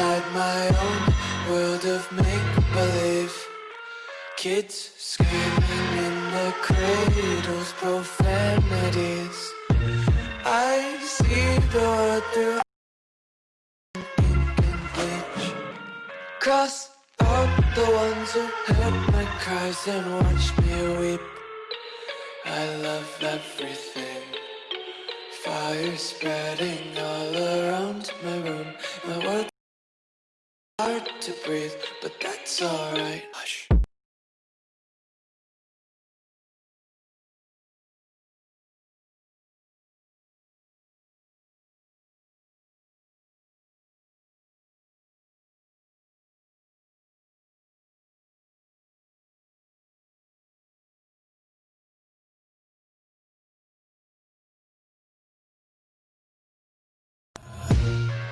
Inside my own world of make-believe. Kids screaming in the cradles, profanities. I see the world through ink and bleach Cross out the ones who heard my cries and watched me weep. I love everything. Fire spreading all around my room. My world's hard to breathe, but that's alright. Hush.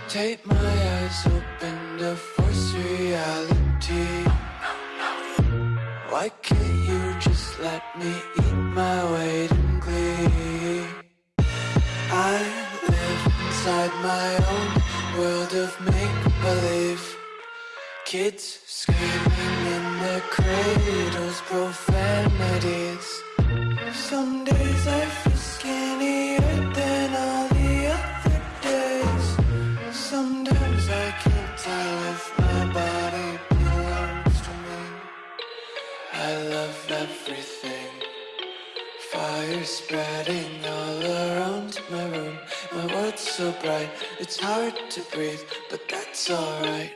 Take my eyes open to force reality. Why can't you just let me eat my weight in glee? I live inside my own world of make-believe. Kids screaming in their cradles, profanities. Some spreading all around my room. My world's so bright, it's hard to breathe But that's alright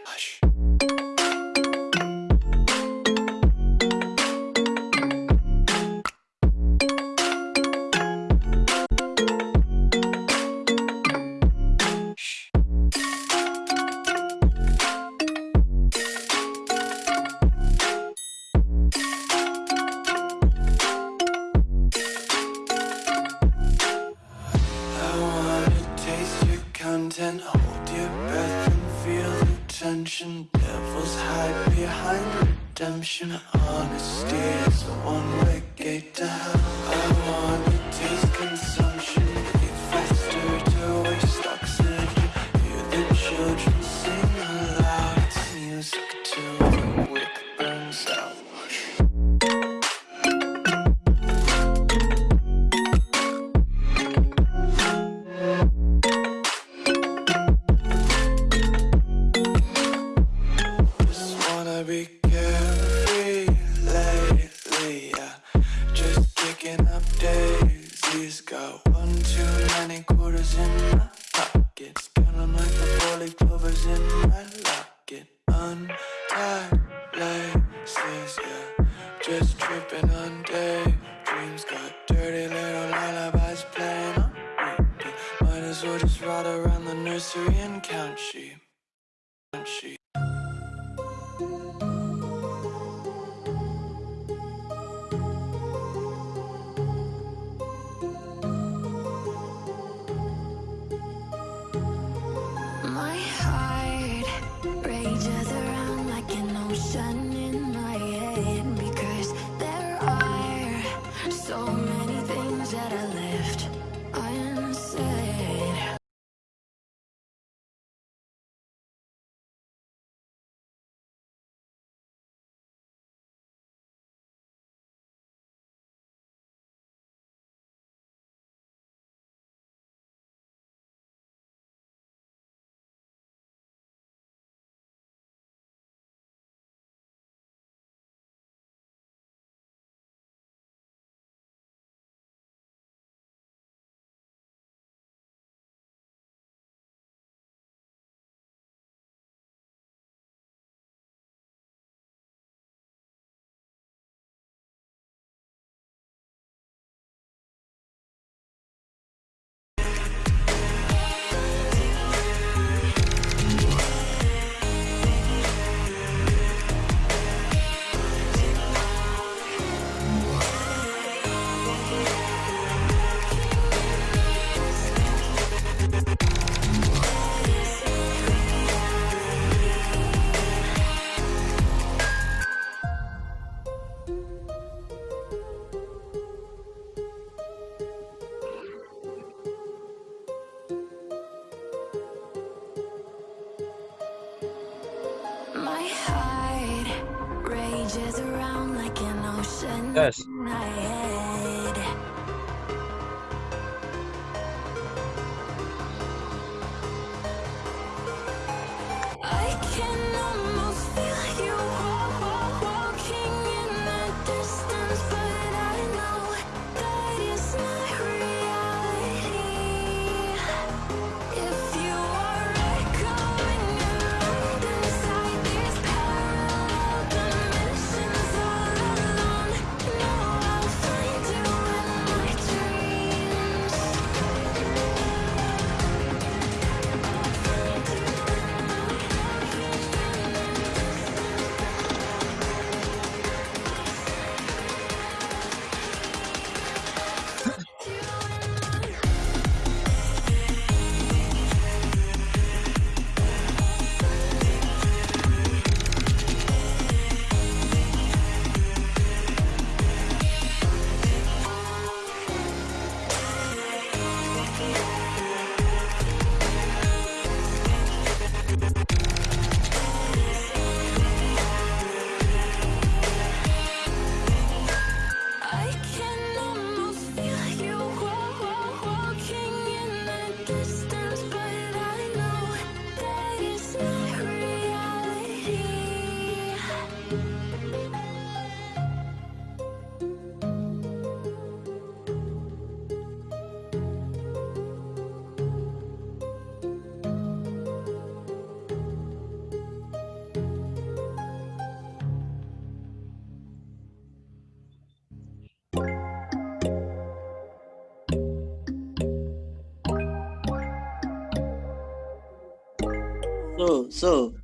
Walking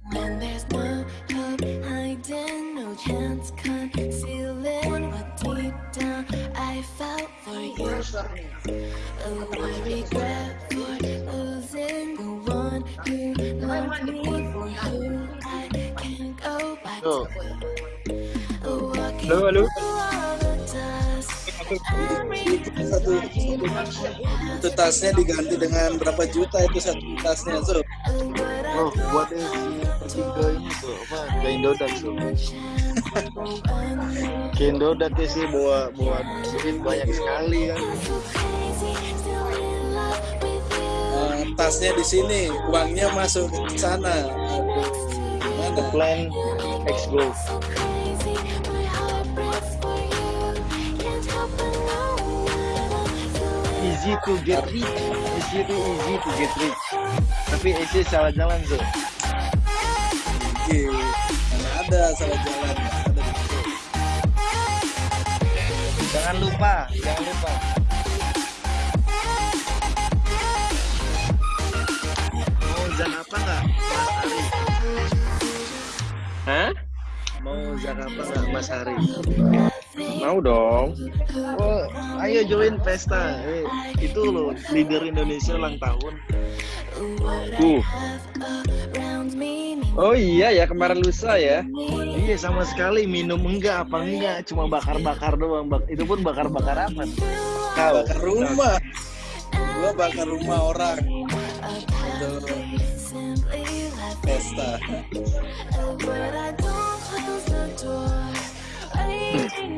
Halo, halo. satu tasnya diganti dengan berapa juta itu satu tasnya so Oh, buat yang si ke ini tuh apa? Ke Indodax tuh. Ke Indodax ya sih bawa bawa duit banyak sekali kan. eh, tasnya di sini uangnya masuk ke sana aduh gimana Plan X Go. Easy to get rich. Easy to easy to get rich. Tapi easy salah jalan tuh. Oke, mana ada salah jalan ada. Jangan lupa, jangan lupa. mau zak apa nggak Mas Ari Hah? mau zak apa nggak Mas Hari Mau dong. oh ayo join pesta. Eh, itu loh leader Indonesia ulang tahun. Uh. Oh iya ya kemarin lusa ya. iya sama sekali. Minum enggak apa enggak. Cuma bakar-bakar doang. Bak- itu pun bakar-bakar apa? Kau. bakar rumah. Gua bakar rumah orang. Pesta. But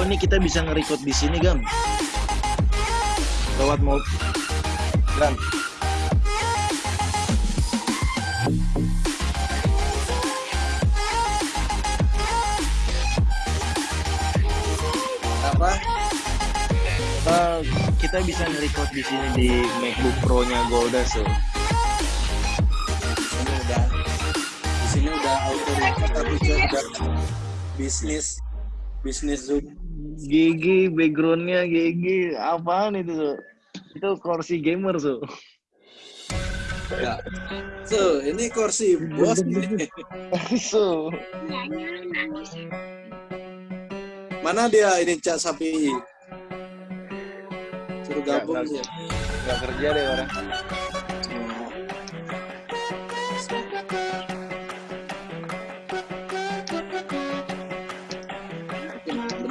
oh ini kita bisa nge-record di sini gam Lewat mau. Gran. apa Eh, kita bisa nge-record di sini di MacBook Pro-nya Golda so. ini udah di sini udah auto record tapi juga udah bisnis bisnis zoom GG backgroundnya GG apaan itu so? Itu kursi gamer so. Ya. So, ini kursi bos nih. So, Mana dia ini Cak Sapi? Suruh gabung Ya, dia. nggak kerja deh orang.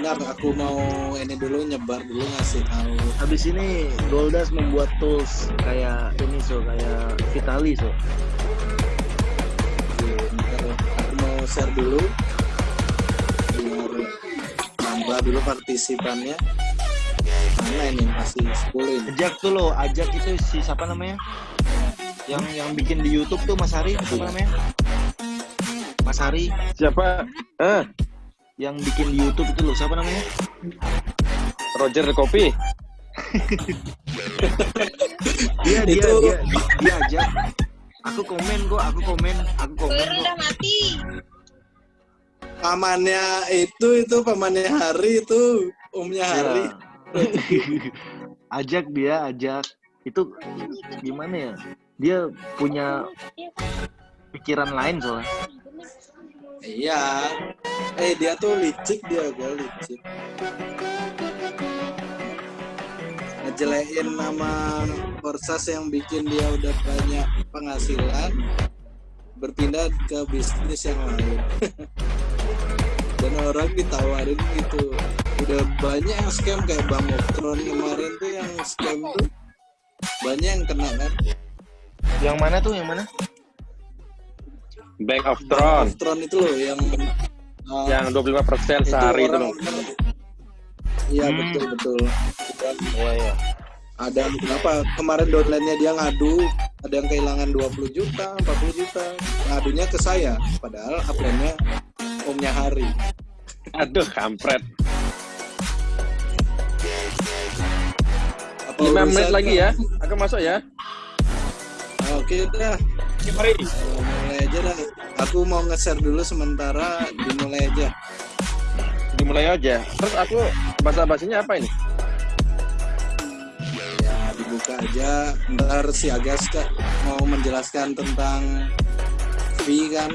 Benar, aku mau ini dulu nyebar dulu ngasih tahu. habis ini Goldas membuat tools kayak ini so, kayak Vitali so. Bentar, aku mau share dulu. Biar nambah dulu partisipannya. Mana ini masih 10 ini. Ajak tuh lo, ajak itu si siapa namanya? Yang yang bikin di YouTube tuh Mas Hari, siapa namanya? Mas Hari Siapa? Eh, yang bikin di YouTube itu lo, siapa namanya? Roger Kopi. Dia dia Itu- dia dia ajak. Aku komen kok, aku komen, aku komen kok. udah mati. Pamannya itu itu pamannya Hari itu omnya Hari. Ya. ajak dia, ajak. Itu gimana ya? Dia punya pikiran lain soalnya. Iya. Eh dia tuh licik dia gue licik. Ngejelein nama Korsas yang bikin dia udah banyak penghasilan berpindah ke bisnis yang lain. Dan orang ditawarin gitu. Udah banyak yang scam kayak Bang Optron kemarin tuh yang scam tuh banyak yang kena kan. Yang mana tuh? Yang mana? Bank of Bang Throne. Optron itu loh yang uh, Yang 25% sehari itu loh. Iya Hmm. betul betul. Dan Iya, iya. ada berapa kemarin downline-nya dia ngadu ada yang kehilangan 20 juta 40 juta ngadunya ke saya padahal upline-nya omnya hari Aduh, kampret. apa 5 menit lagi kan? ya. Aku masuk ya. Ah, oke dah Mari. Aja dah aku mau nge-share dulu sementara dimulai aja. Dimulai aja. Terus aku bahasa bahasanya apa ini? ya dibuka aja. Ntar si Agas Kak, mau menjelaskan tentang fee kan?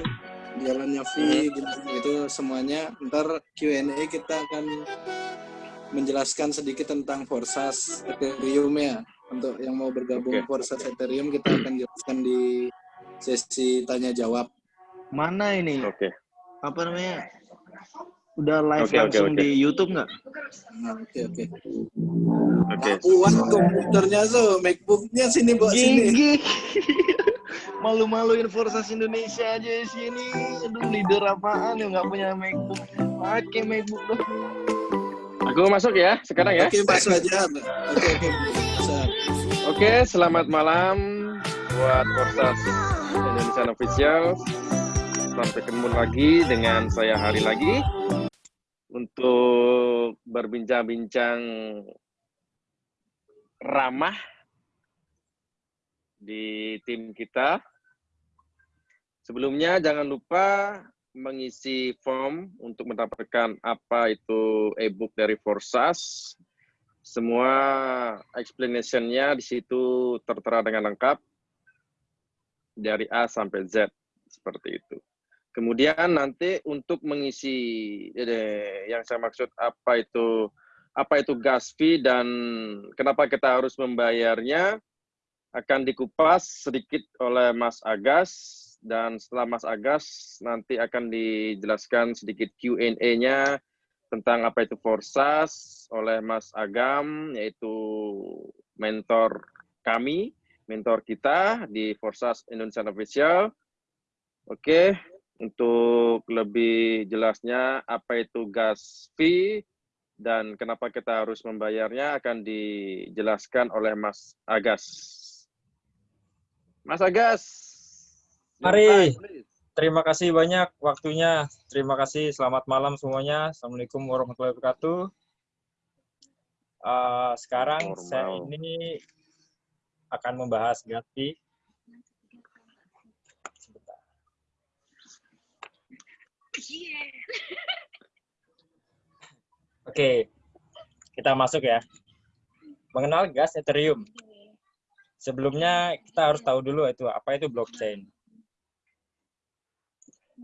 Jalannya fee gitu, gitu semuanya. Ntar Q&A kita akan menjelaskan sedikit tentang Forsas Ethereum ya. Untuk yang mau bergabung Oke. Forsas Ethereum kita akan jelaskan di sesi tanya jawab Mana ini? Oke. Apa namanya? Udah live oke, langsung oke. di YouTube nggak? Oke oke Oke. Kuat komputernya so MacBooknya sini bawa sini Gigi. Malu-maluin Forsas Indonesia aja di sini. Aduh, leader apaan yang nggak punya MacBook? Pakai MacBook dong. Aku masuk ya sekarang ya. oke masuk aja oke oke masuk. Oke, selamat malam buat Korsas Indonesia Official. Sampai ketemu lagi dengan saya hari lagi untuk berbincang-bincang ramah di tim kita. Sebelumnya jangan lupa mengisi form untuk mendapatkan apa itu e-book dari Forsas semua explanation-nya di situ tertera dengan lengkap dari A sampai Z seperti itu. Kemudian nanti untuk mengisi yang saya maksud apa itu apa itu gas fee dan kenapa kita harus membayarnya akan dikupas sedikit oleh Mas Agas dan setelah Mas Agas nanti akan dijelaskan sedikit Q&A-nya tentang apa itu Forsas oleh Mas Agam, yaitu mentor kami, mentor kita di Forsas Indonesia Official. Oke, untuk lebih jelasnya apa itu gas fee dan kenapa kita harus membayarnya akan dijelaskan oleh Mas Agas. Mas Agas. Mari. Terima kasih banyak waktunya. Terima kasih. Selamat malam semuanya. Assalamualaikum warahmatullahi wabarakatuh. Eh, sekarang saya Formal. ini akan membahas. Sebentar. Oke, kita masuk ya. Mengenal gas Ethereum. Sebelumnya kita harus tahu dulu itu apa itu blockchain.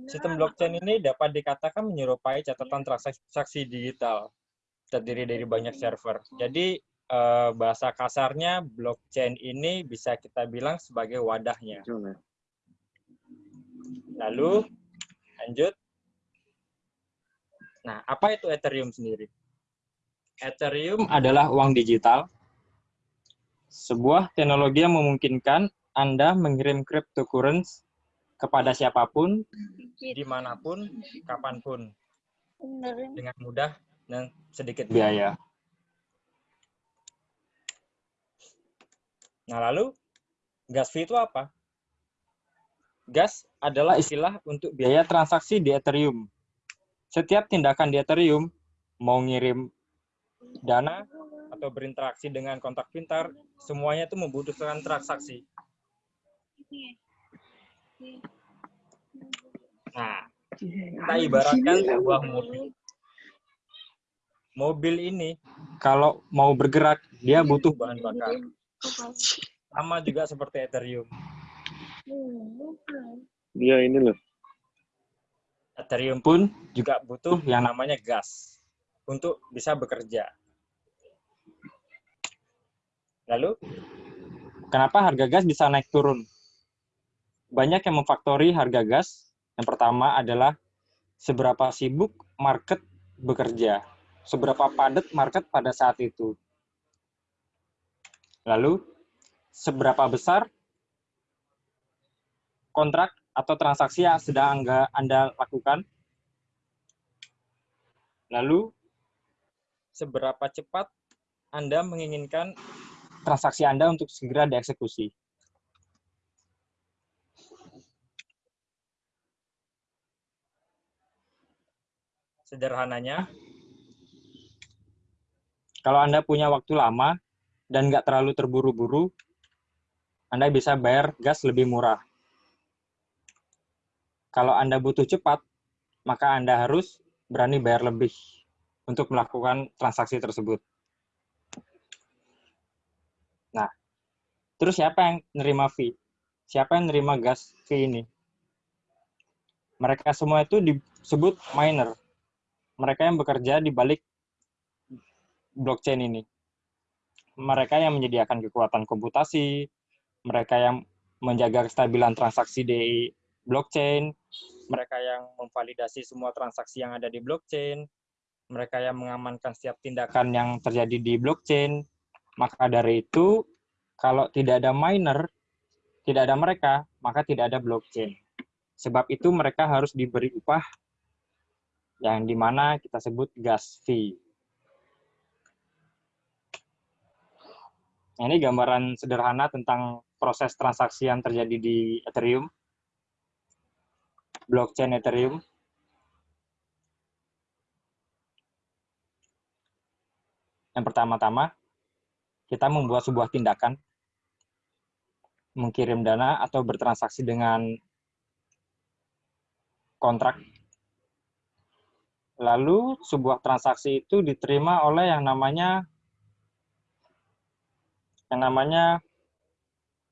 Sistem blockchain ini dapat dikatakan menyerupai catatan transaksi digital terdiri dari banyak server. Jadi eh, bahasa kasarnya blockchain ini bisa kita bilang sebagai wadahnya. Lalu lanjut. Nah, apa itu Ethereum sendiri? Ethereum adalah uang digital, sebuah teknologi yang memungkinkan Anda mengirim cryptocurrency kepada siapa pun, di mana pun, kapan pun, dengan mudah dan sedikit biaya. Nah, lalu gas fee itu apa? Gas adalah istilah untuk biaya transaksi di Ethereum. Setiap tindakan di Ethereum, mau ngirim dana atau berinteraksi dengan kontak pintar, semuanya itu membutuhkan transaksi. Nah, kita ibaratkan sebuah mobil. Mobil ini kalau mau bergerak, dia butuh bahan bakar. Sama juga seperti Ethereum. Dia ini loh. Ethereum pun juga butuh yang namanya gas untuk bisa bekerja. Lalu, kenapa harga gas bisa naik turun? Banyak yang memfaktori harga gas. Yang pertama adalah seberapa sibuk market bekerja, seberapa padat market pada saat itu. Lalu, seberapa besar kontrak atau transaksi yang sedang Anda lakukan. Lalu, seberapa cepat Anda menginginkan transaksi Anda untuk segera dieksekusi. Sederhananya, kalau Anda punya waktu lama dan nggak terlalu terburu-buru, Anda bisa bayar gas lebih murah. Kalau Anda butuh cepat, maka Anda harus berani bayar lebih untuk melakukan transaksi tersebut. Nah, terus siapa yang nerima fee? Siapa yang nerima gas fee ini? Mereka semua itu disebut miner. Mereka yang bekerja di balik blockchain ini. Mereka yang menyediakan kekuatan komputasi, mereka yang menjaga kestabilan transaksi di blockchain, mereka yang memvalidasi semua transaksi yang ada di blockchain, mereka yang mengamankan setiap tindakan yang terjadi di blockchain. Maka dari itu, kalau tidak ada miner, tidak ada mereka, maka tidak ada blockchain. Sebab itu mereka harus diberi upah yang di mana kita sebut gas fee. Nah, ini gambaran sederhana tentang proses transaksi yang terjadi di Ethereum, blockchain Ethereum. Yang pertama-tama, kita membuat sebuah tindakan, mengirim dana atau bertransaksi dengan kontrak. Lalu sebuah transaksi itu diterima oleh yang namanya yang namanya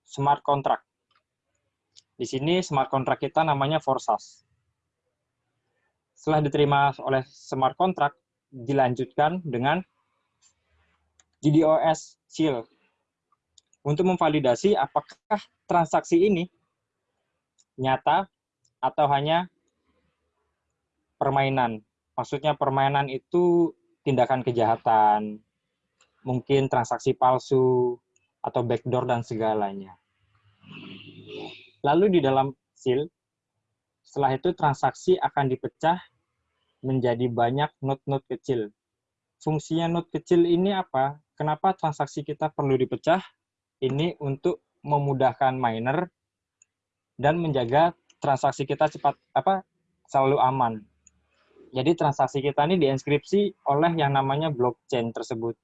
smart contract. Di sini smart contract kita namanya Forsas. Setelah diterima oleh smart contract, dilanjutkan dengan GDOS Seal untuk memvalidasi apakah transaksi ini nyata atau hanya permainan Maksudnya permainan itu tindakan kejahatan, mungkin transaksi palsu, atau backdoor dan segalanya. Lalu di dalam seal, setelah itu transaksi akan dipecah menjadi banyak node-node kecil. Fungsinya node kecil ini apa? Kenapa transaksi kita perlu dipecah? Ini untuk memudahkan miner dan menjaga transaksi kita cepat apa selalu aman. Jadi transaksi kita ini dienskripsi oleh yang namanya blockchain tersebut.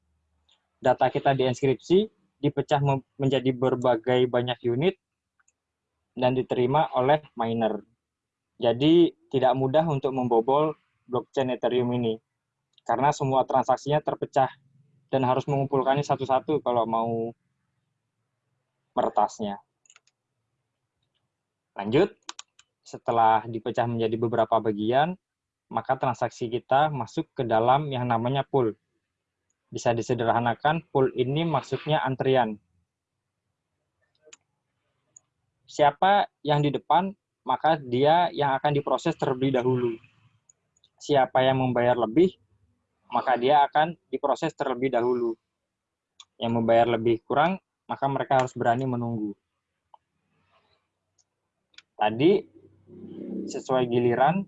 Data kita dienskripsi, dipecah menjadi berbagai banyak unit, dan diterima oleh miner. Jadi tidak mudah untuk membobol blockchain Ethereum ini. Karena semua transaksinya terpecah dan harus mengumpulkannya satu-satu kalau mau meretasnya. Lanjut, setelah dipecah menjadi beberapa bagian, maka transaksi kita masuk ke dalam yang namanya pool. Bisa disederhanakan, pool ini maksudnya antrian. Siapa yang di depan, maka dia yang akan diproses terlebih dahulu. Siapa yang membayar lebih, maka dia akan diproses terlebih dahulu. Yang membayar lebih kurang, maka mereka harus berani menunggu. Tadi sesuai giliran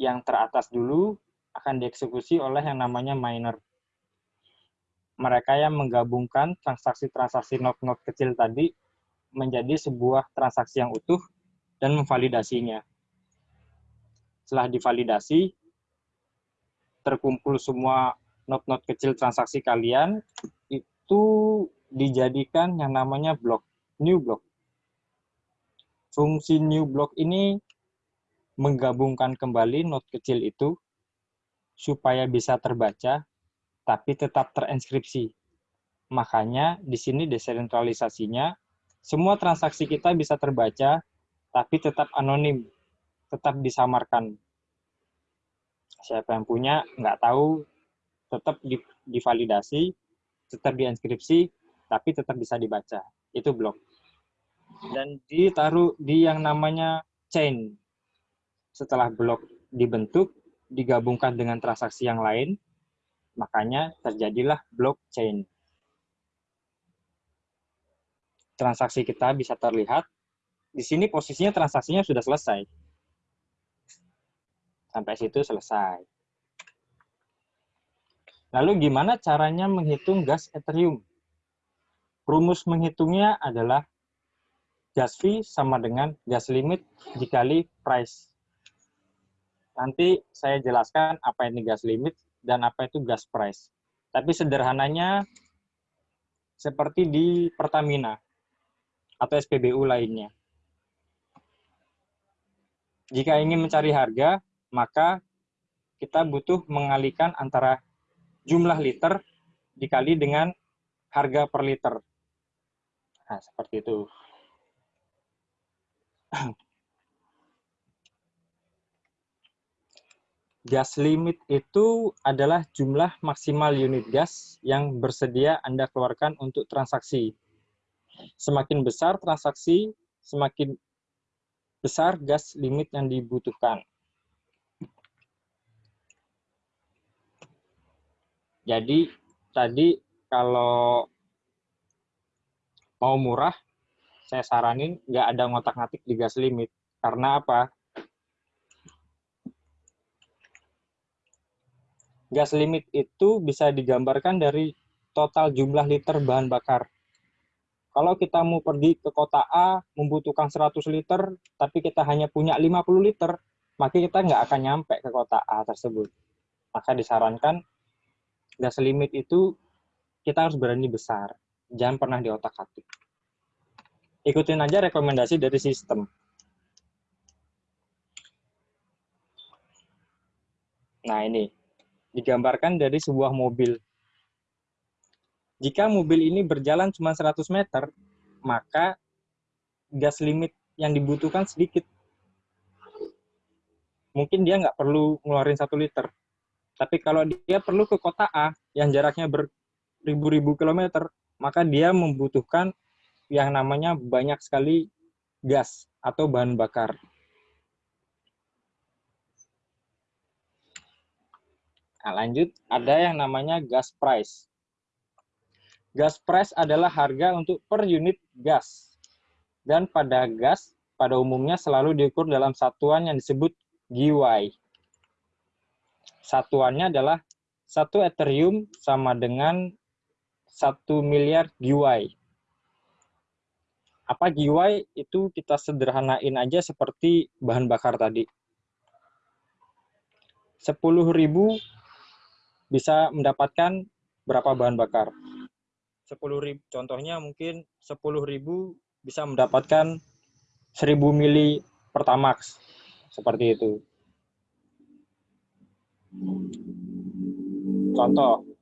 yang teratas dulu akan dieksekusi oleh yang namanya miner. Mereka yang menggabungkan transaksi-transaksi not-not kecil tadi menjadi sebuah transaksi yang utuh dan memvalidasinya. Setelah divalidasi, terkumpul semua not-not kecil transaksi kalian, itu dijadikan yang namanya blok, new block. Fungsi new block ini menggabungkan kembali not kecil itu supaya bisa terbaca tapi tetap terinskripsi. Makanya di sini desentralisasinya semua transaksi kita bisa terbaca tapi tetap anonim, tetap disamarkan. Siapa yang punya nggak tahu tetap divalidasi, tetap diinskripsi, tapi tetap bisa dibaca. Itu blok dan ditaruh di yang namanya chain. Setelah blok dibentuk, digabungkan dengan transaksi yang lain, makanya terjadilah blockchain. Transaksi kita bisa terlihat, di sini posisinya transaksinya sudah selesai. Sampai situ selesai. Lalu gimana caranya menghitung gas Ethereum? Rumus menghitungnya adalah gas fee sama dengan gas limit dikali price. Nanti saya jelaskan apa ini gas limit dan apa itu gas price. Tapi sederhananya seperti di Pertamina atau SPBU lainnya. Jika ingin mencari harga, maka kita butuh mengalihkan antara jumlah liter dikali dengan harga per liter. Nah, seperti itu. Gas limit itu adalah jumlah maksimal unit gas yang bersedia Anda keluarkan untuk transaksi. Semakin besar transaksi, semakin besar gas limit yang dibutuhkan. Jadi, tadi kalau mau murah, saya saranin nggak ada ngotak-ngatik di gas limit. Karena apa? Gas limit itu bisa digambarkan dari total jumlah liter bahan bakar. Kalau kita mau pergi ke kota A, membutuhkan 100 liter, tapi kita hanya punya 50 liter, maka kita nggak akan nyampe ke kota A tersebut. Maka disarankan gas limit itu kita harus berani besar. Jangan pernah di otak-atik ikutin aja rekomendasi dari sistem. Nah ini, digambarkan dari sebuah mobil. Jika mobil ini berjalan cuma 100 meter, maka gas limit yang dibutuhkan sedikit. Mungkin dia nggak perlu ngeluarin satu liter. Tapi kalau dia perlu ke kota A yang jaraknya beribu-ribu kilometer, maka dia membutuhkan yang namanya banyak sekali gas atau bahan bakar. Nah, lanjut, ada yang namanya gas price. Gas price adalah harga untuk per unit gas. Dan pada gas, pada umumnya selalu diukur dalam satuan yang disebut GY. Satuannya adalah satu Ethereum sama dengan satu miliar GY apa GY itu kita sederhanain aja seperti bahan bakar tadi. 10.000 bisa mendapatkan berapa bahan bakar? 10.000 contohnya mungkin 10.000 bisa mendapatkan 1000 mili pertamax seperti itu. Contoh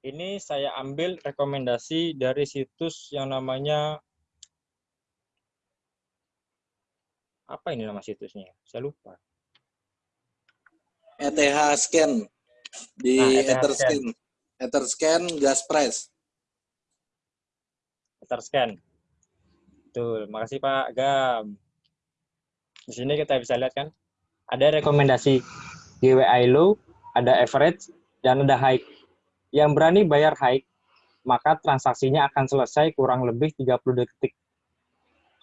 Ini saya ambil rekomendasi dari situs yang namanya apa ini nama situsnya? Saya lupa. ETH scan di Nah, ETH Etherscan. Etherscan gas price. Etherscan. Betul, makasih Pak Gam. Di sini kita bisa lihat kan, ada rekomendasi GWI low, ada average, dan ada high. Yang berani bayar high, maka transaksinya akan selesai kurang lebih 30 detik.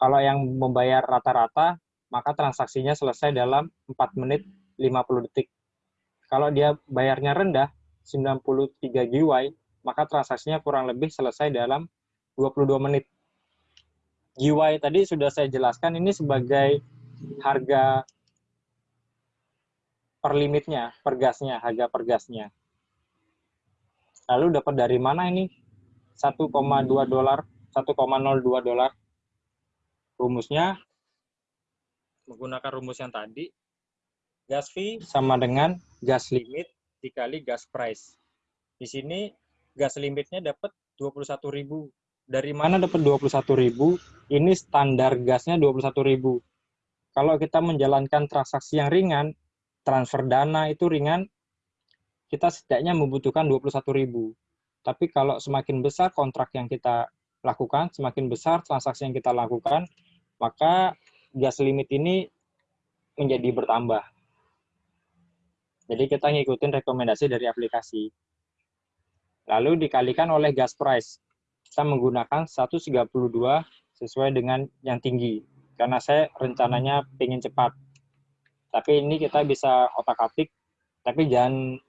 Kalau yang membayar rata-rata, maka transaksinya selesai dalam 4 menit 50 detik. Kalau dia bayarnya rendah, 93 GWI, maka transaksinya kurang lebih selesai dalam 22 menit. GWI tadi sudah saya jelaskan ini sebagai harga per limitnya, per gasnya, harga per gasnya. Lalu dapat dari mana ini? 1,2 dolar, 1,02 dolar. Rumusnya menggunakan rumus yang tadi, gas fee sama dengan gas limit dikali gas price. Di sini gas limitnya dapat 21.000. Dari mana dapat 21.000? Ini standar gasnya 21.000. Kalau kita menjalankan transaksi yang ringan, transfer dana itu ringan, kita setidaknya membutuhkan 21.000. Tapi kalau semakin besar kontrak yang kita lakukan, semakin besar transaksi yang kita lakukan, maka gas limit ini menjadi bertambah. Jadi kita ngikutin rekomendasi dari aplikasi. Lalu dikalikan oleh gas price. Kita menggunakan 132 sesuai dengan yang tinggi. Karena saya rencananya ingin cepat. Tapi ini kita bisa otak-atik, tapi jangan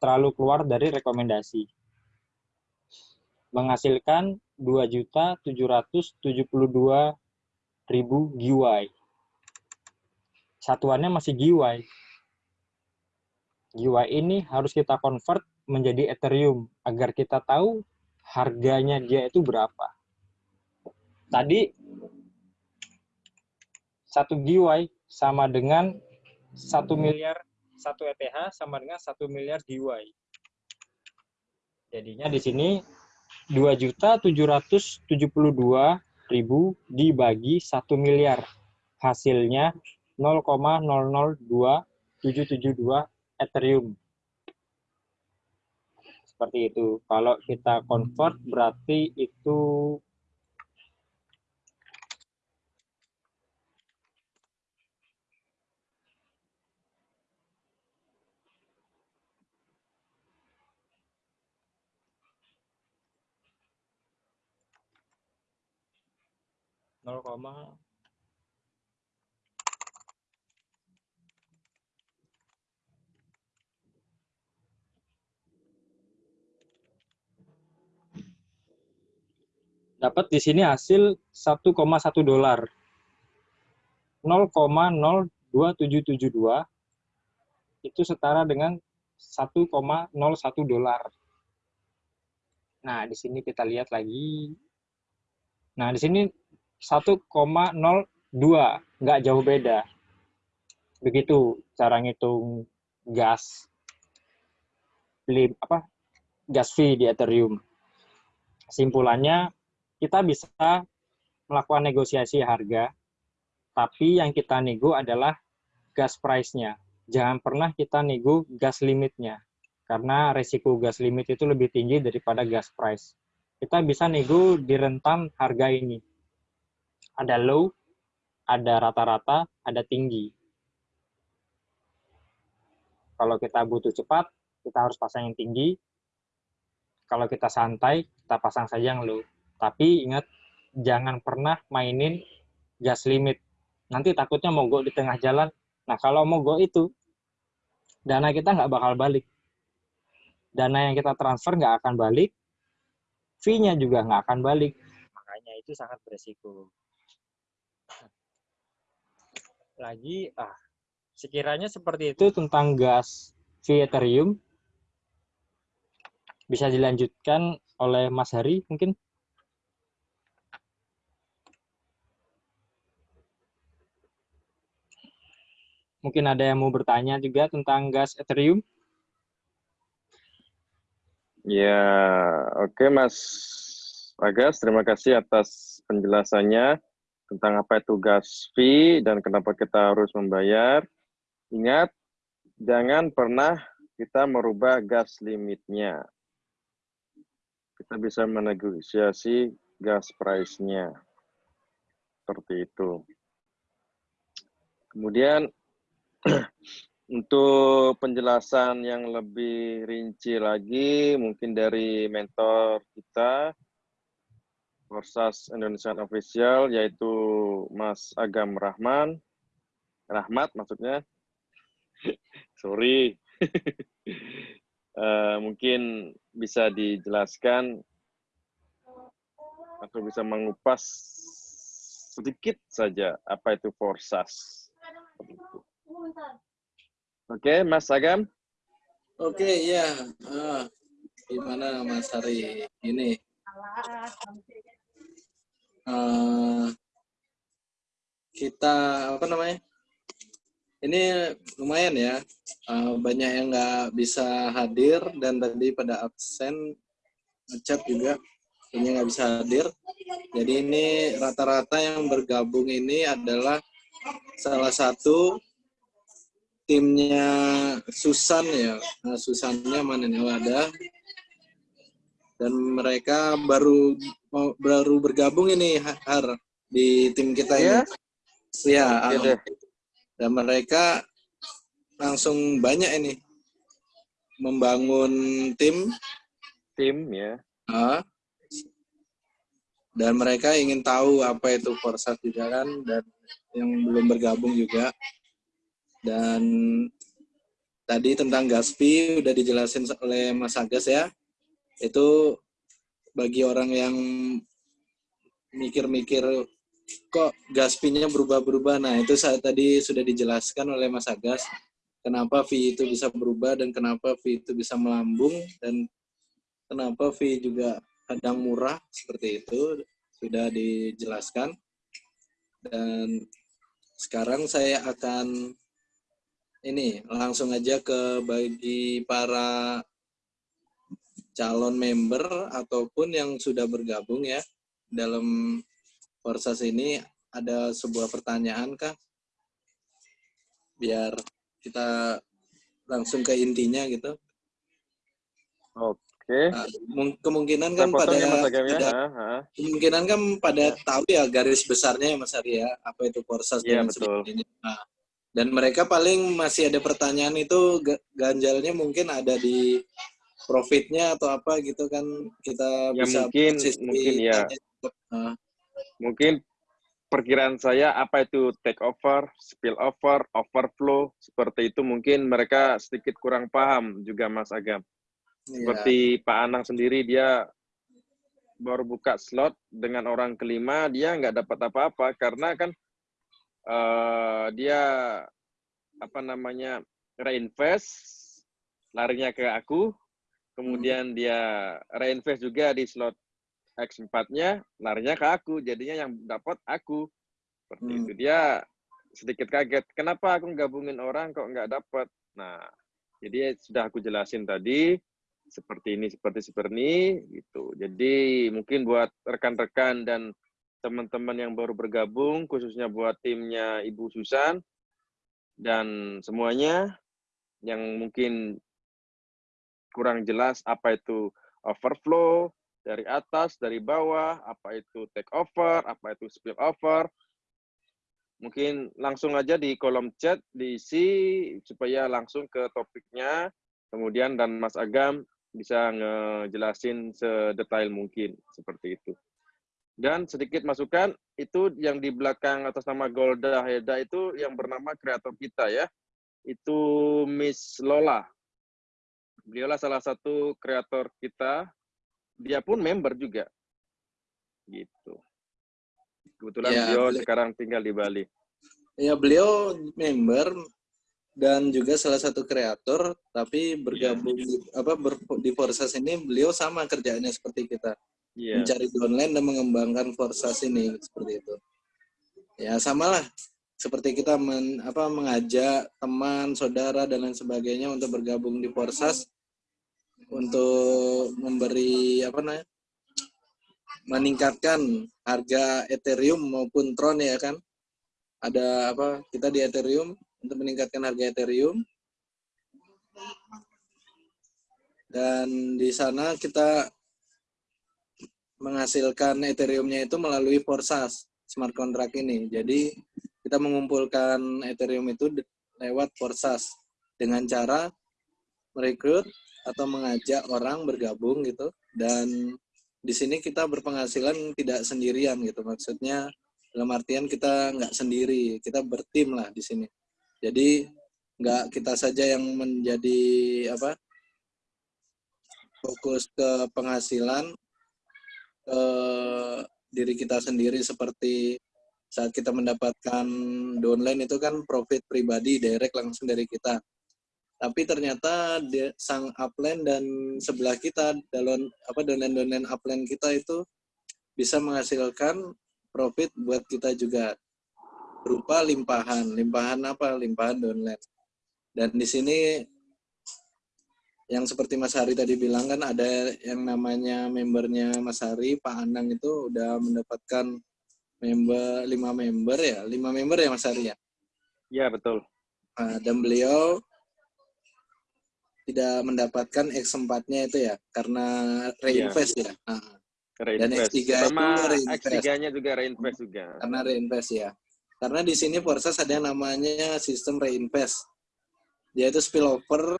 terlalu keluar dari rekomendasi. Menghasilkan 2.772.000 GWI. Satuannya masih GWI. GWI ini harus kita convert menjadi Ethereum agar kita tahu harganya dia itu berapa. Tadi satu GWI sama dengan satu miliar satu ETH sama dengan satu miliar GWI. Jadinya di sini 2.772.000 dibagi 1 miliar. Hasilnya 0,002772 Ethereum. Seperti itu. Kalau kita convert berarti itu nol dapat di sini hasil 1,1 dolar. 0,02772 itu setara dengan 1,01 dolar. Nah, di sini kita lihat lagi. Nah, di sini 1,02, nggak jauh beda. Begitu cara ngitung gas beli apa gas fee di Ethereum. Kesimpulannya kita bisa melakukan negosiasi harga, tapi yang kita nego adalah gas price-nya. Jangan pernah kita nego gas limitnya, karena resiko gas limit itu lebih tinggi daripada gas price. Kita bisa nego di rentan harga ini. Ada low, ada rata-rata, ada tinggi. Kalau kita butuh cepat, kita harus pasang yang tinggi. Kalau kita santai, kita pasang saja yang low. Tapi ingat, jangan pernah mainin gas limit. Nanti takutnya mogok di tengah jalan. Nah, kalau mogok itu, dana kita nggak bakal balik. Dana yang kita transfer nggak akan balik, fee-nya juga nggak akan balik. Makanya itu sangat beresiko. Lagi, ah, sekiranya seperti itu tentang gas fee Ethereum. Bisa dilanjutkan oleh Mas Hari mungkin? Mungkin ada yang mau bertanya juga tentang gas Ethereum? Ya, oke Mas Agas, terima kasih atas penjelasannya tentang apa itu gas fee dan kenapa kita harus membayar. Ingat, jangan pernah kita merubah gas limitnya. Kita bisa menegosiasi gas price-nya. Seperti itu. Kemudian untuk penjelasan yang lebih rinci lagi, mungkin dari mentor kita, Forsas Indonesian Official, yaitu Mas Agam Rahman, Rahmat maksudnya, sorry, uh, mungkin bisa dijelaskan. Atau bisa mengupas sedikit saja apa itu Forsas. Oke, Mas Agam. Oke, ya. Ah, gimana Mas Hari ini? Uh, kita apa namanya? Ini lumayan ya. Uh, banyak yang nggak bisa hadir dan tadi pada absen ngecap juga ini nggak bisa hadir. Jadi ini rata-rata yang bergabung ini adalah salah satu timnya Susan ya. Nah, Susannya mana nih? Oh, ada. Dan mereka baru baru bergabung ini Har di tim kita ya? ini. Ya. Ya. Dan mereka langsung banyak ini membangun tim. Tim ya. Uh, dan mereka ingin tahu apa itu Forsa juga kan dan yang belum bergabung juga dan tadi tentang Gaspi udah dijelasin oleh Mas Agus ya. Itu bagi orang yang mikir-mikir kok Gaspinya berubah-berubah. Nah, itu saat tadi sudah dijelaskan oleh Mas Agas kenapa fee itu bisa berubah dan kenapa fee itu bisa melambung dan kenapa fee juga kadang murah seperti itu sudah dijelaskan. Dan sekarang saya akan ini langsung aja ke bagi para calon member ataupun yang sudah bergabung ya dalam Forsas ini ada sebuah pertanyaan kah? Biar kita langsung ke intinya gitu. Oke. Nah, kemungkinan kan pada, ya, pada kemungkinan kan pada tahu ya garis besarnya ya Mas Arya apa itu Forsas Iya betul. Ini. Nah, dan mereka paling masih ada pertanyaan itu ganjalnya mungkin ada di profitnya atau apa gitu kan kita ya, bisa mungkin mungkin ya uh. mungkin perkiraan saya apa itu take over spill over overflow seperti itu mungkin mereka sedikit kurang paham juga Mas Agam ya. seperti Pak Anang sendiri dia baru buka slot dengan orang kelima dia nggak dapat apa-apa karena kan uh, dia apa namanya reinvest larinya ke aku. Kemudian hmm. dia reinvest juga di slot X4-nya larinya ke aku. Jadinya yang dapat aku. Seperti hmm. itu dia sedikit kaget kenapa aku gabungin orang kok nggak dapat nah jadi sudah aku jelasin tadi seperti ini seperti seperti ini gitu. Jadi mungkin buat rekan-rekan dan teman-teman yang baru bergabung, khususnya buat timnya Ibu Susan, dan semuanya yang mungkin kurang jelas apa itu overflow, dari atas, dari bawah, apa itu take over, apa itu spill over, mungkin langsung aja di kolom chat diisi supaya langsung ke topiknya, kemudian dan Mas Agam bisa ngejelasin sedetail mungkin, seperti itu. Dan sedikit masukan, itu yang di belakang atas nama Golda Heda itu yang bernama kreator kita ya. Itu Miss Lola. Beliaulah salah satu kreator kita. Dia pun member juga. Gitu. Kebetulan ya, beliau beli... sekarang tinggal di Bali. Ya, beliau member dan juga salah satu kreator, tapi bergabung ya. apa ber, di Forsas ini beliau sama kerjaannya seperti kita yeah. mencari downline dan mengembangkan Forsas ini seperti itu. Ya samalah seperti kita men, apa mengajak teman, saudara dan lain sebagainya untuk bergabung di Forsas. untuk memberi apa namanya meningkatkan harga Ethereum maupun Tron ya kan ada apa kita di Ethereum untuk meningkatkan harga Ethereum dan di sana kita menghasilkan Ethereum-nya itu melalui Forsas smart contract ini. Jadi kita mengumpulkan Ethereum itu lewat Forsas dengan cara merekrut atau mengajak orang bergabung gitu. Dan di sini kita berpenghasilan tidak sendirian gitu. Maksudnya dalam artian kita nggak sendiri kita bertim lah di sini. Jadi nggak kita saja yang menjadi apa fokus ke penghasilan ke diri kita sendiri seperti saat kita mendapatkan downline itu kan profit pribadi direct langsung dari kita. Tapi ternyata dia, sang upline dan sebelah kita dalam apa downline downline upline kita itu bisa menghasilkan profit buat kita juga. Berupa limpahan. Limpahan apa? Limpahan downline. Dan di sini yang seperti Mas Hari tadi bilang kan ada yang namanya membernya Mas Hari, Pak Anang itu udah mendapatkan member lima member ya, lima member ya Mas Hari ya. Ya betul. Nah, dan beliau tidak mendapatkan X4-nya itu ya karena reinvest ya. Nah, Dan Reinvest. X3 itu reinvest. X3-nya juga reinvest juga. karena reinvest ya. Karena di sini Forsas ada yang namanya sistem reinvest. Dia itu spillover.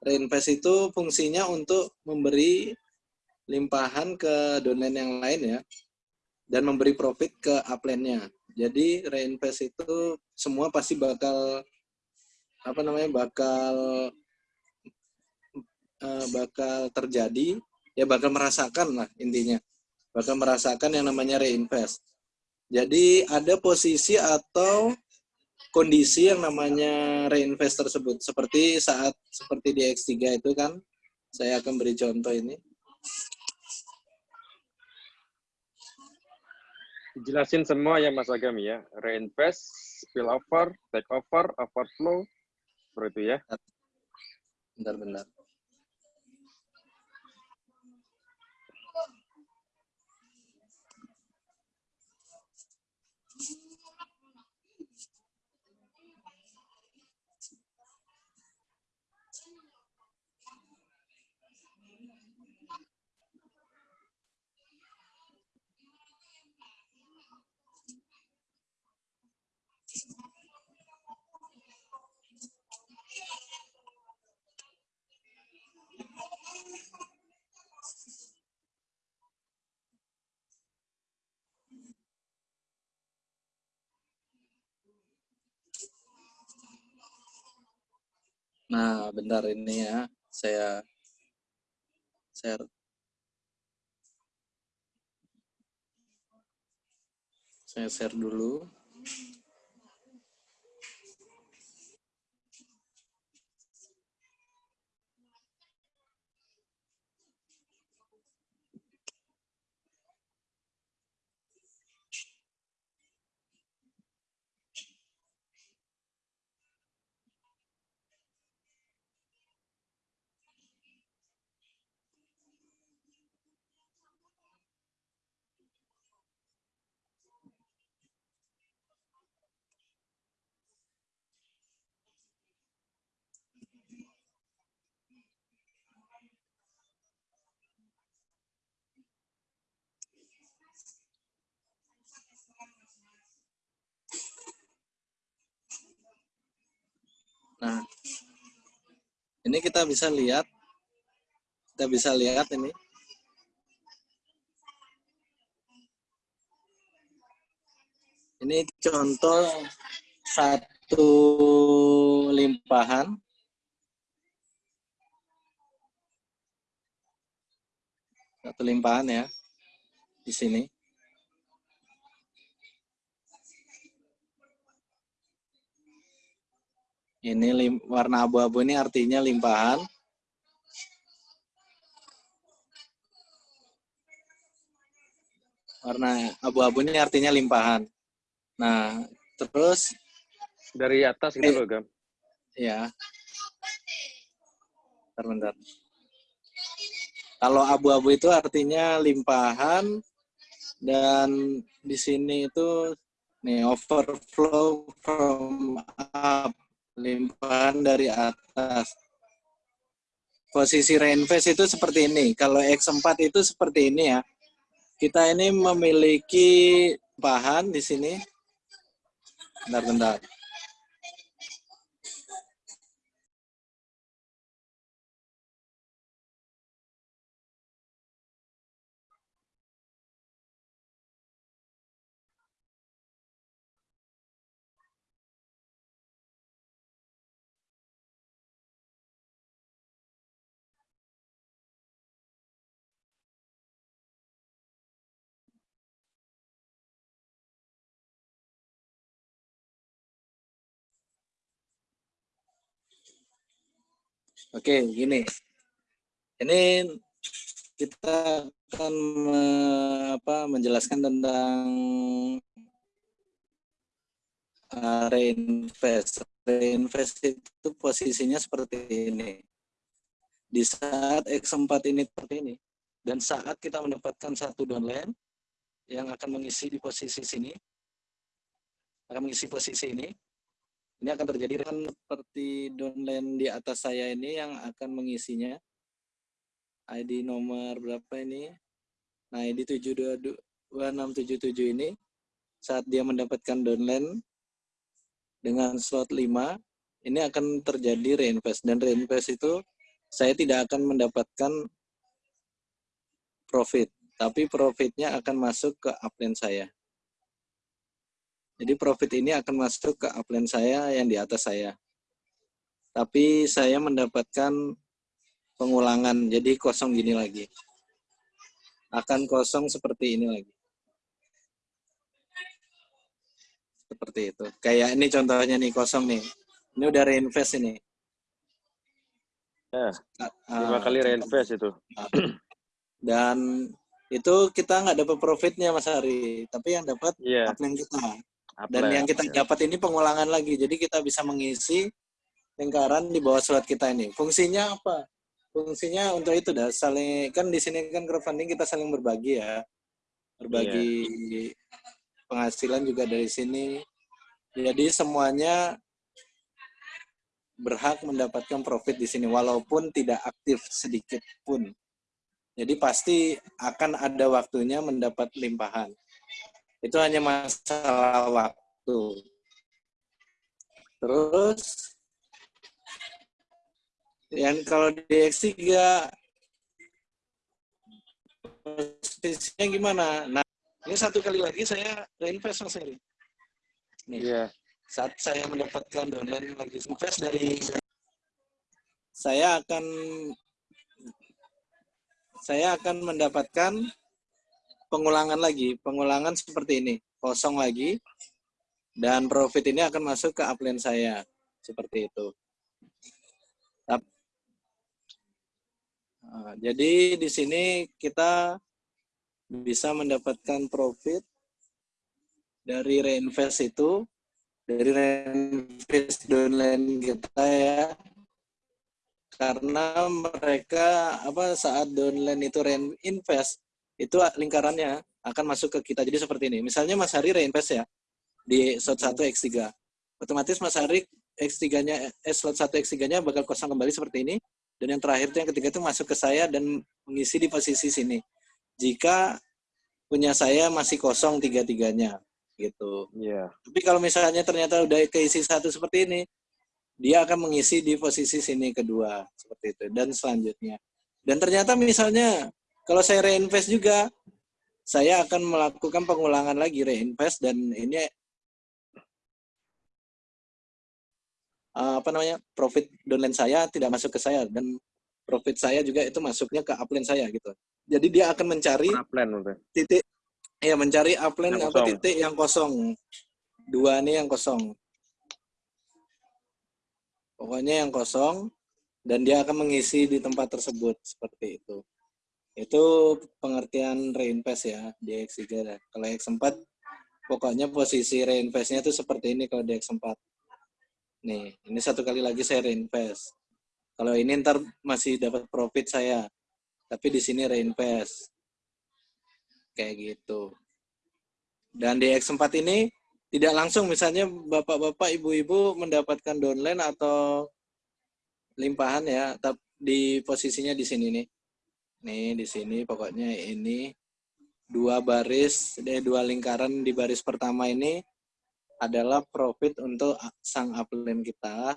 Reinvest itu fungsinya untuk memberi limpahan ke downline yang lain ya. Dan memberi profit ke upline-nya. Jadi reinvest itu semua pasti bakal apa namanya bakal eh, bakal terjadi ya bakal merasakan lah intinya bakal merasakan yang namanya reinvest jadi ada posisi atau kondisi yang namanya reinvest tersebut. Seperti saat seperti di X3 itu kan, saya akan beri contoh ini. Jelasin semua ya Mas Agam ya. Reinvest, spillover, take over, overflow, seperti itu ya. Bentar-bentar. Nah, bentar ini ya. Saya share. Saya share dulu. Nah, ini kita bisa lihat, kita bisa lihat ini. Ini contoh satu limpahan. Satu limpahan ya, di sini. Ini lim, warna abu-abu ini artinya limpahan. Warna abu-abu ini artinya limpahan. Nah, terus Dari atas gitu Eh. loh, Gam. ya. Bentar, bentar. Kalau abu-abu itu artinya limpahan dan di sini itu nih overflow from up, limpahan dari atas. Posisi rainface itu seperti ini. Kalau X4 itu seperti ini ya. Kita ini memiliki bahan di sini. Bentar, bentar. Oke, gini. Ini kita akan me- apa, menjelaskan tentang uh, reinvest. Reinvest itu posisinya seperti ini. Di saat X4 ini seperti ini, dan saat kita mendapatkan satu downline yang akan mengisi di posisi sini, akan mengisi posisi ini, ini akan terjadi kan seperti downline di atas saya ini yang akan mengisinya. ID nomor berapa ini? Nah, ID 72677 ini saat dia mendapatkan downline dengan slot 5, ini akan terjadi reinvest dan reinvest itu saya tidak akan mendapatkan profit, tapi profitnya akan masuk ke upline saya. Jadi profit ini akan masuk ke upline saya yang di atas saya. Tapi saya mendapatkan pengulangan, jadi kosong gini lagi. Akan kosong seperti ini lagi. Seperti itu. Kayak ini contohnya nih, kosong nih. Ini udah reinvest ini. Ya, Ah, lima kali contoh. reinvest itu. Dan itu kita nggak dapat profitnya Mas Ari, tapi yang dapat Iya, upline kita. Dan yang kita dapat ini pengulangan lagi. Jadi kita bisa mengisi lingkaran di bawah slot kita ini. Fungsinya apa? Fungsinya untuk itu dah saling kan di sini kan crowdfunding kita saling berbagi ya. Berbagi penghasilan juga dari sini. Jadi semuanya berhak mendapatkan profit di sini walaupun tidak aktif sedikit pun. Jadi pasti akan ada waktunya mendapat limpahan. Itu hanya masalah waktu. Terus yang kalau di X3 posisinya gimana? Nah, ini satu kali lagi saya reinvest Mas Heri. Nih, Iya, saat saya mendapatkan downline lagi invest dari saya akan saya akan mendapatkan pengulangan lagi, pengulangan seperti ini, kosong lagi, dan profit ini akan masuk ke upline saya, seperti itu. Nah, jadi di sini kita bisa mendapatkan profit dari reinvest itu, dari reinvest downline kita ya, karena mereka apa saat downline itu reinvest itu lingkarannya akan masuk ke kita. Jadi seperti ini. Misalnya Mas Hari reinvest ya di slot 1 X3 otomatis Mas Hari X3 nya eh, slot 1 X3 nya bakal kosong kembali seperti ini. Dan yang terakhir itu yang ketiga itu masuk ke saya dan mengisi di posisi sini. Jika punya saya masih kosong tiga-tiganya gitu. Iya. tapi kalau misalnya ternyata udah keisi satu seperti ini, dia akan mengisi di posisi sini kedua seperti itu. Dan selanjutnya. Dan ternyata misalnya kalau saya reinvest juga, saya akan melakukan pengulangan lagi reinvest dan ini eh, apa namanya profit downline saya tidak masuk ke saya dan profit saya juga itu masuknya ke upline saya gitu. Jadi dia akan mencari Upline titik ya mencari upline Yang apa kosong. titik yang kosong dua nih yang kosong pokoknya yang kosong dan dia akan mengisi di tempat tersebut seperti itu itu pengertian reinvest ya di X3 dah. kalau X4 pokoknya posisi reinvestnya itu seperti ini kalau di X4 nih ini satu kali lagi saya reinvest kalau ini ntar masih dapat profit saya tapi di sini reinvest. Kayak gitu. Dan di X4 ini tidak langsung misalnya bapak-bapak, ibu-ibu mendapatkan downline atau limpahan ya, tapi di posisinya di sini nih. Nih di sini pokoknya ini dua baris, eh, dua lingkaran di baris pertama ini adalah profit untuk sang upline kita.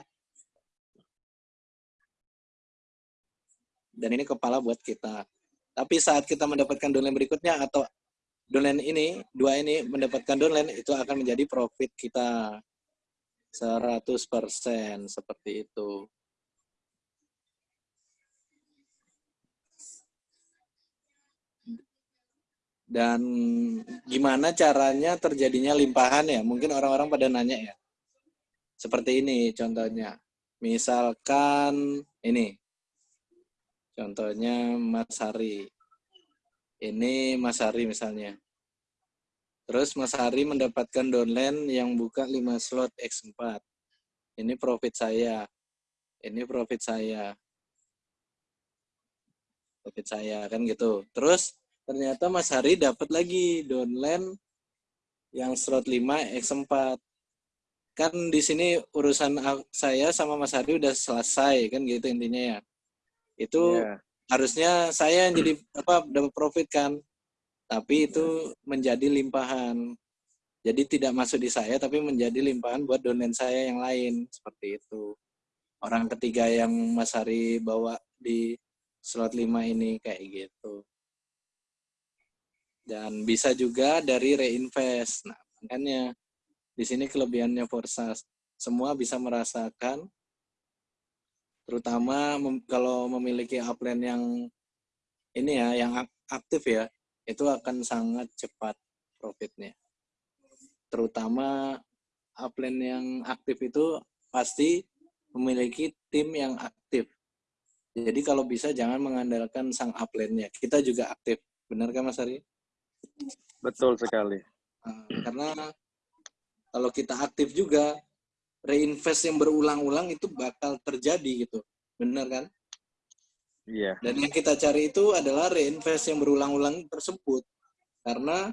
Dan ini kepala buat kita. Tapi saat kita mendapatkan downline berikutnya atau downline ini, dua ini mendapatkan downline, itu akan menjadi profit kita. 100% seperti itu. Dan gimana caranya terjadinya limpahan ya? Mungkin orang-orang pada nanya ya. Seperti ini contohnya. Misalkan ini. Contohnya Mas Hari. Ini Mas Hari misalnya. Terus Mas Hari mendapatkan downline yang buka 5 slot X4. Ini profit saya. Ini profit saya. Profit saya kan gitu. Terus ternyata Mas Hari dapat lagi downline yang slot 5 X4. Kan di sini urusan saya sama Mas Hari udah selesai kan gitu intinya ya. Itu Iya. harusnya saya yang jadi apa dapat profit kan. Tapi itu menjadi limpahan. Jadi tidak masuk di saya tapi menjadi limpahan buat downline saya yang lain seperti itu. Orang ketiga yang Mas Hari bawa di slot 5 ini kayak gitu dan bisa juga dari reinvest. Nah, makanya di sini kelebihannya Forsas. Semua bisa merasakan terutama mem- kalau memiliki upline yang ini ya yang ak- aktif ya, itu akan sangat cepat profitnya. Terutama upline yang aktif itu pasti memiliki tim yang aktif. Jadi kalau bisa jangan mengandalkan sang upline-nya. Kita juga aktif. Benar kan Mas Ari? Betul sekali. Nah, karena kalau kita aktif juga reinvest yang berulang-ulang itu bakal terjadi gitu. Benar kan? Iya. dan yang kita cari itu adalah reinvest yang berulang-ulang tersebut. Karena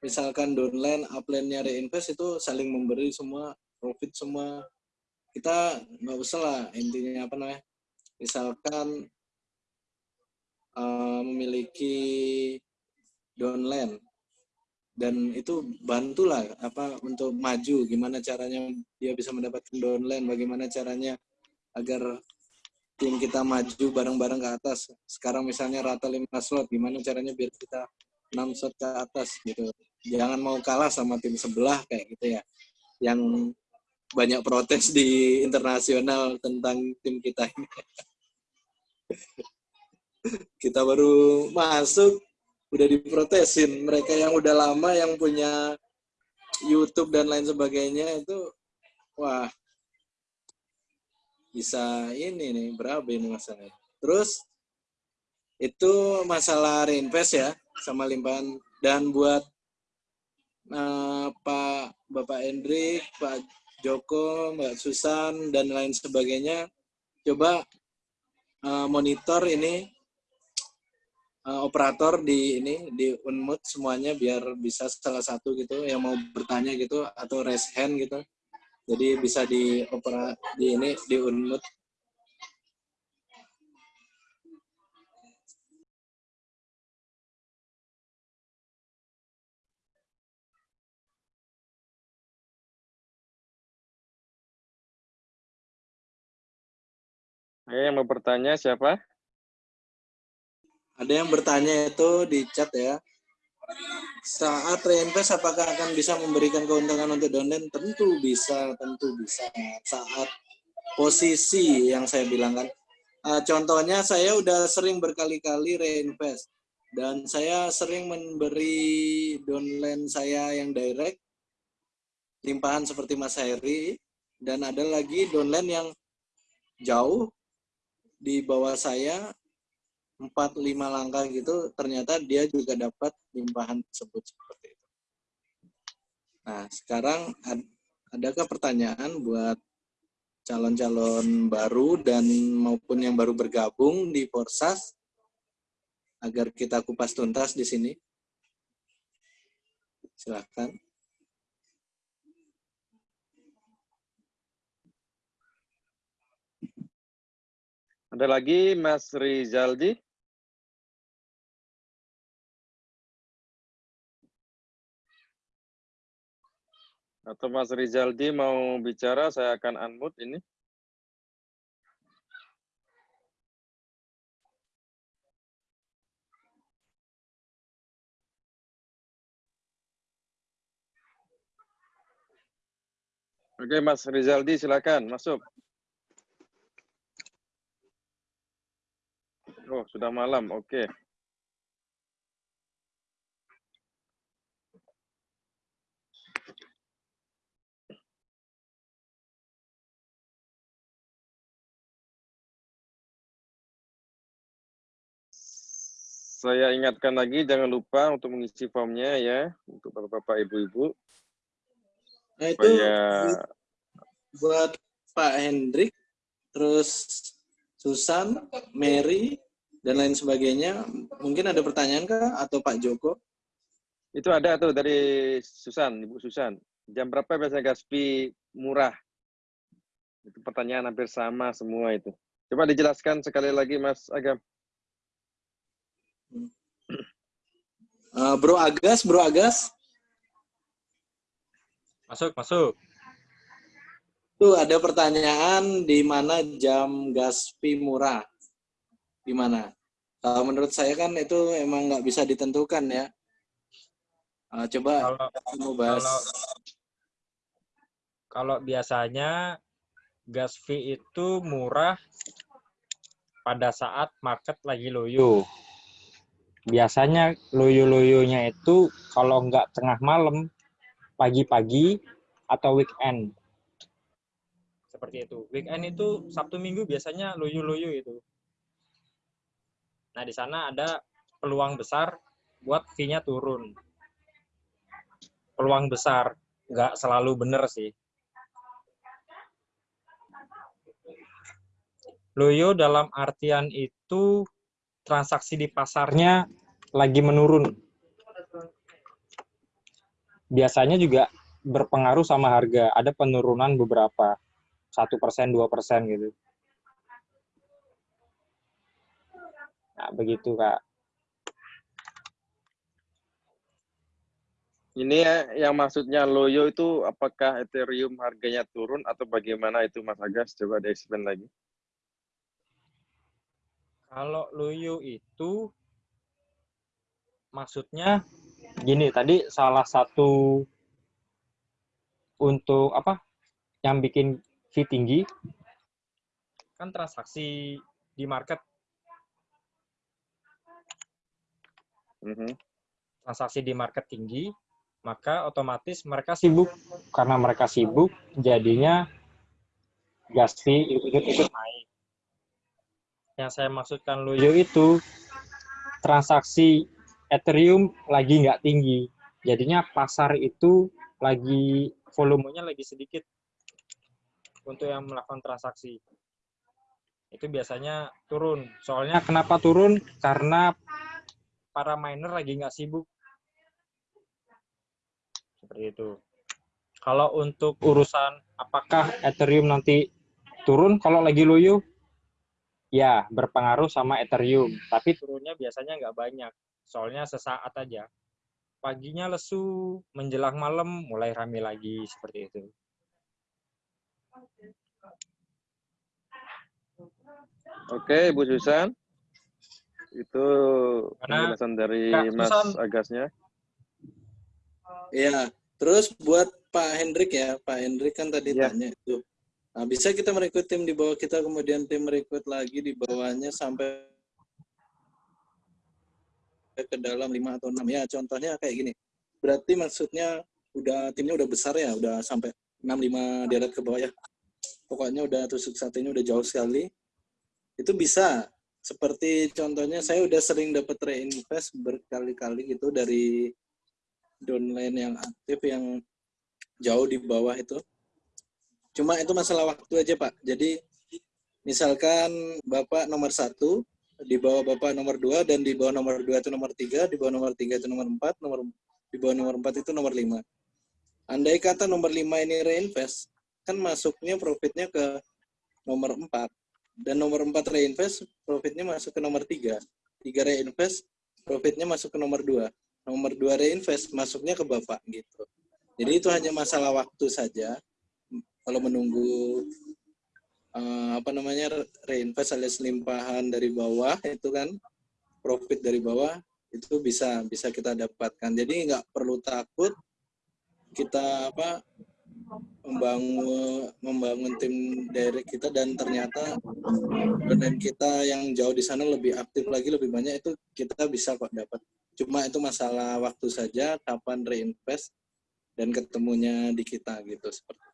misalkan downline upline-nya reinvest itu saling memberi semua profit semua. Kita nggak usah lah intinya apa namanya? Misalkan eh, memiliki downline dan itu bantulah apa untuk maju. Gimana caranya dia bisa mendapatkan downline bagaimana caranya agar tim kita maju bareng-bareng ke atas? Sekarang misalnya rata 5 slot gimana caranya biar kita 6 slot ke atas gitu? Jangan mau kalah sama tim sebelah kayak gitu ya. Yang banyak protes di internasional tentang tim kita ini. Kita baru masuk udah diprotesin. Mereka yang udah lama yang punya YouTube dan lain sebagainya itu wah bisa ini nih berapa ini masalahnya. Terus itu masalah reinvest ya sama limpahan. Dan buat eh, Pak Bapak Hendrik Pak Joko Mbak Susan dan lain sebagainya coba eh, monitor ini uh, operator di ini di unmute semuanya biar bisa salah satu gitu yang mau bertanya gitu atau raise hand gitu. Jadi bisa di opera di ini di unmute. Oke, yang mau bertanya siapa? Ada yang bertanya itu di chat ya. Saat reinvest apakah akan bisa memberikan keuntungan untuk downline? Tentu bisa, tentu bisa. Saat posisi yang saya bilang kan. Eh, contohnya saya udah sering berkali-kali reinvest dan saya sering memberi downline saya yang direct limpahan seperti Mas Heri dan ada lagi downline yang jauh di bawah saya empat lima langkah gitu ternyata dia juga dapat limpahan tersebut seperti itu. Nah sekarang ad- adakah pertanyaan buat calon-calon baru dan maupun yang baru bergabung di Forsas? agar kita kupas tuntas di sini. Silakan. Ada lagi Mas Rizaldi? Atau Mas Rizaldi mau bicara, saya akan unmute ini. Oke, Mas Rizaldi, silakan masuk. Oh, sudah malam. Oke. Saya ingatkan lagi, jangan lupa untuk mengisi formnya ya, untuk bapak-bapak, ibu-ibu. Nah itu Supaya buat Pak Hendrik, terus Susan, Mary, dan lain sebagainya. Mungkin ada pertanyaan kah? Atau Pak Joko? itu ada tuh dari Susan, Ibu Susan. Jam berapa biasanya Gaspi murah? Itu pertanyaan hampir sama semua itu. Coba dijelaskan sekali lagi Mas Agam. Eh, Bro Agas, Bro Agas, Masuk, masuk. tuh ada pertanyaan di mana jam Gaspi murah? Di mana? Kalau menurut saya kan itu emang nggak bisa ditentukan ya. Eh, coba Kalau mau bahas. kalau kalau biasanya gas fee itu murah pada saat market lagi loyo. Biasanya loyo-loyonya itu kalau nggak tengah malam, pagi-pagi atau weekend. Seperti itu. Weekend itu Sabtu Minggu biasanya loyo-loyo itu. Nah, di sana ada peluang besar buat fee-nya turun. Peluang besar, nggak selalu benar sih. Loyo dalam artian itu transaksi di pasarnya lagi menurun. Biasanya juga berpengaruh sama harga. Ada penurunan beberapa, satu persen, dua persen gitu. Nah, begitu kak. Ini ya, yang maksudnya loyo itu apakah Ethereum harganya turun atau bagaimana itu Mas Agas? Coba di-explain lagi. Kalau loyo itu maksudnya gini tadi salah satu untuk apa yang bikin fee tinggi kan transaksi di market. Mhm. transaksi di market tinggi maka otomatis mereka sibuk. Karena mereka sibuk jadinya gas fee ikut-ikut naik yang saya maksudkan loyo itu transaksi Ethereum lagi nggak tinggi. Jadinya pasar itu lagi volumenya lagi sedikit untuk yang melakukan transaksi. Itu biasanya turun. Soalnya kenapa turun? Karena para miner lagi nggak sibuk. Seperti itu. Kalau untuk urusan apakah Ethereum nanti turun kalau lagi loyo, ya berpengaruh sama Ethereum. Tapi turunnya biasanya nggak banyak. Soalnya sesaat aja. Paginya lesu, menjelang malam mulai rame lagi seperti itu. Oke, Bu Susan. Itu penjelasan dari Kak Mas Susan. Agasnya. Ya, terus buat Pak Hendrik ya, Pak Hendrik kan tadi Iya. tanya itu. Nah, bisa kita merekrut tim di bawah kita, kemudian tim merekrut lagi di bawahnya sampai ke dalam 5 atau 6 ya contohnya kayak gini. Berarti maksudnya udah timnya udah besar ya udah sampai 6 5 deret ke bawah ya. Pokoknya udah tusuk satenya udah jauh sekali. Itu bisa. Seperti contohnya saya udah sering dapat reinvest berkali-kali gitu dari downline yang aktif yang jauh di bawah itu cuma itu masalah waktu aja pak jadi misalkan bapak nomor satu di bawah Bapak nomor 2 dan di bawah nomor 2 itu nomor 3, di bawah nomor 3 itu nomor 4, nomor di bawah nomor 4 itu nomor 5. Andai kata nomor 5 ini reinvest, kan masuknya profitnya ke nomor 4. Dan nomor 4 reinvest, profitnya masuk ke nomor 3. 3 reinvest, profitnya masuk ke nomor 2. Nomor 2 reinvest, masuknya ke Bapak gitu. Jadi itu hanya masalah waktu saja. Kalau menunggu eh, apa namanya reinvest alias limpahan dari bawah itu kan profit dari bawah itu bisa bisa kita dapatkan. Jadi nggak perlu takut kita apa membangun membangun tim direct kita dan ternyata dan kita yang jauh di sana lebih aktif lagi lebih banyak itu kita bisa kok dapat. Cuma itu masalah waktu saja kapan reinvest dan ketemunya di kita gitu seperti.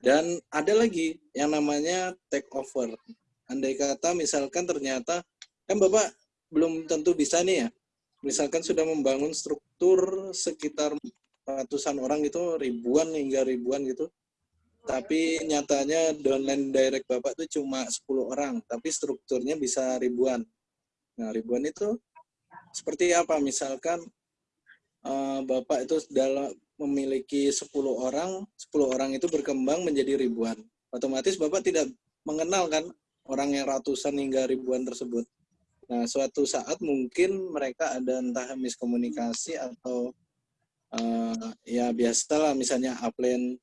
Dan ada lagi yang namanya take over. Andai kata misalkan ternyata kan Bapak belum tentu bisa nih ya. Misalkan sudah membangun struktur sekitar ratusan orang gitu, ribuan hingga ribuan gitu. Tapi nyatanya downline direct Bapak itu cuma 10 orang, tapi strukturnya bisa ribuan. Nah, ribuan itu seperti apa? Misalkan eh, Bapak itu dalam memiliki 10 orang, 10 orang itu berkembang menjadi ribuan. Otomatis Bapak tidak mengenal kan orang yang ratusan hingga ribuan tersebut. Nah, suatu saat mungkin mereka ada entah miskomunikasi atau uh, ya biasalah misalnya upline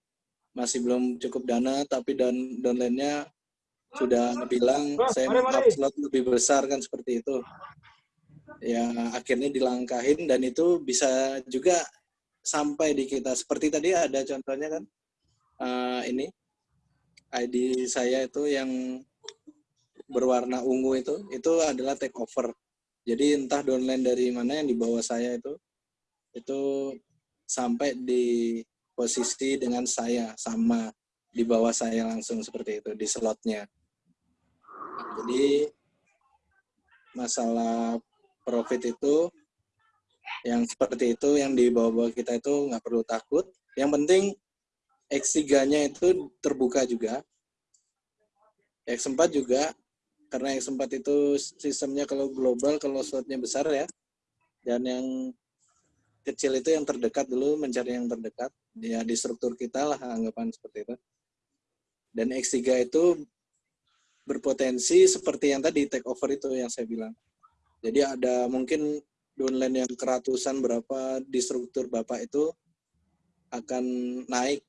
masih belum cukup dana tapi dan downline-nya sudah bilang saya mau upload lebih besar kan seperti itu. Ya akhirnya dilangkahin dan itu bisa juga sampai di kita. Seperti tadi ada contohnya kan uh, ini ID saya itu yang berwarna ungu itu itu adalah take over. Jadi entah downline dari mana yang di bawah saya itu itu sampai di posisi dengan saya sama di bawah saya langsung seperti itu di slotnya. Jadi masalah profit itu yang seperti itu yang di bawah-bawah kita itu nggak perlu takut. Yang penting X3-nya itu terbuka juga. X4 juga karena X4 itu sistemnya kalau global kalau slotnya besar ya. Dan yang kecil itu yang terdekat dulu mencari yang terdekat ya di struktur kita lah anggapan seperti itu. Dan X3 itu berpotensi seperti yang tadi take over itu yang saya bilang. Jadi ada mungkin downline yang keratusan berapa di struktur Bapak itu akan naik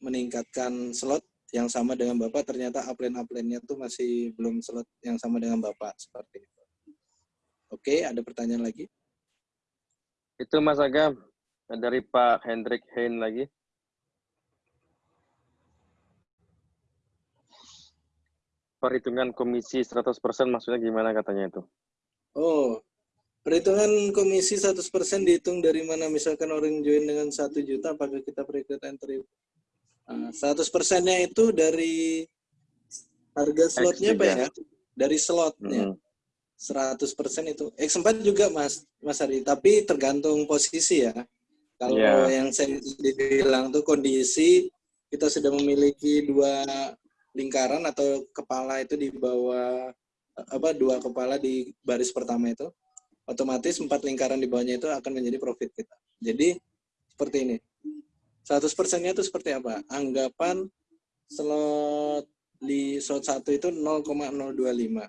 meningkatkan slot yang sama dengan Bapak ternyata upline-upline-nya tuh masih belum slot yang sama dengan Bapak seperti itu. Oke, ada pertanyaan lagi? Itu Mas Agam dari Pak Hendrik Hein lagi. Perhitungan komisi 100% maksudnya gimana katanya itu? Oh, perhitungan komisi 100% dihitung dari mana? Misalkan orang join dengan 1 juta, apakah kita perhitungan entry? Nah, 100 persennya itu dari harga slotnya Pak ya? Dari slotnya. Hmm. 100% itu. X4 juga Mas, Mas Ari, tapi tergantung posisi ya. Kalau Iya. yang saya bilang tuh kondisi kita sudah memiliki dua lingkaran atau kepala itu di bawah apa dua kepala di baris pertama itu otomatis empat lingkaran di bawahnya itu akan menjadi profit kita. Jadi seperti ini. 100 persennya itu seperti apa? Anggapan slot di slot 1 itu 0,025.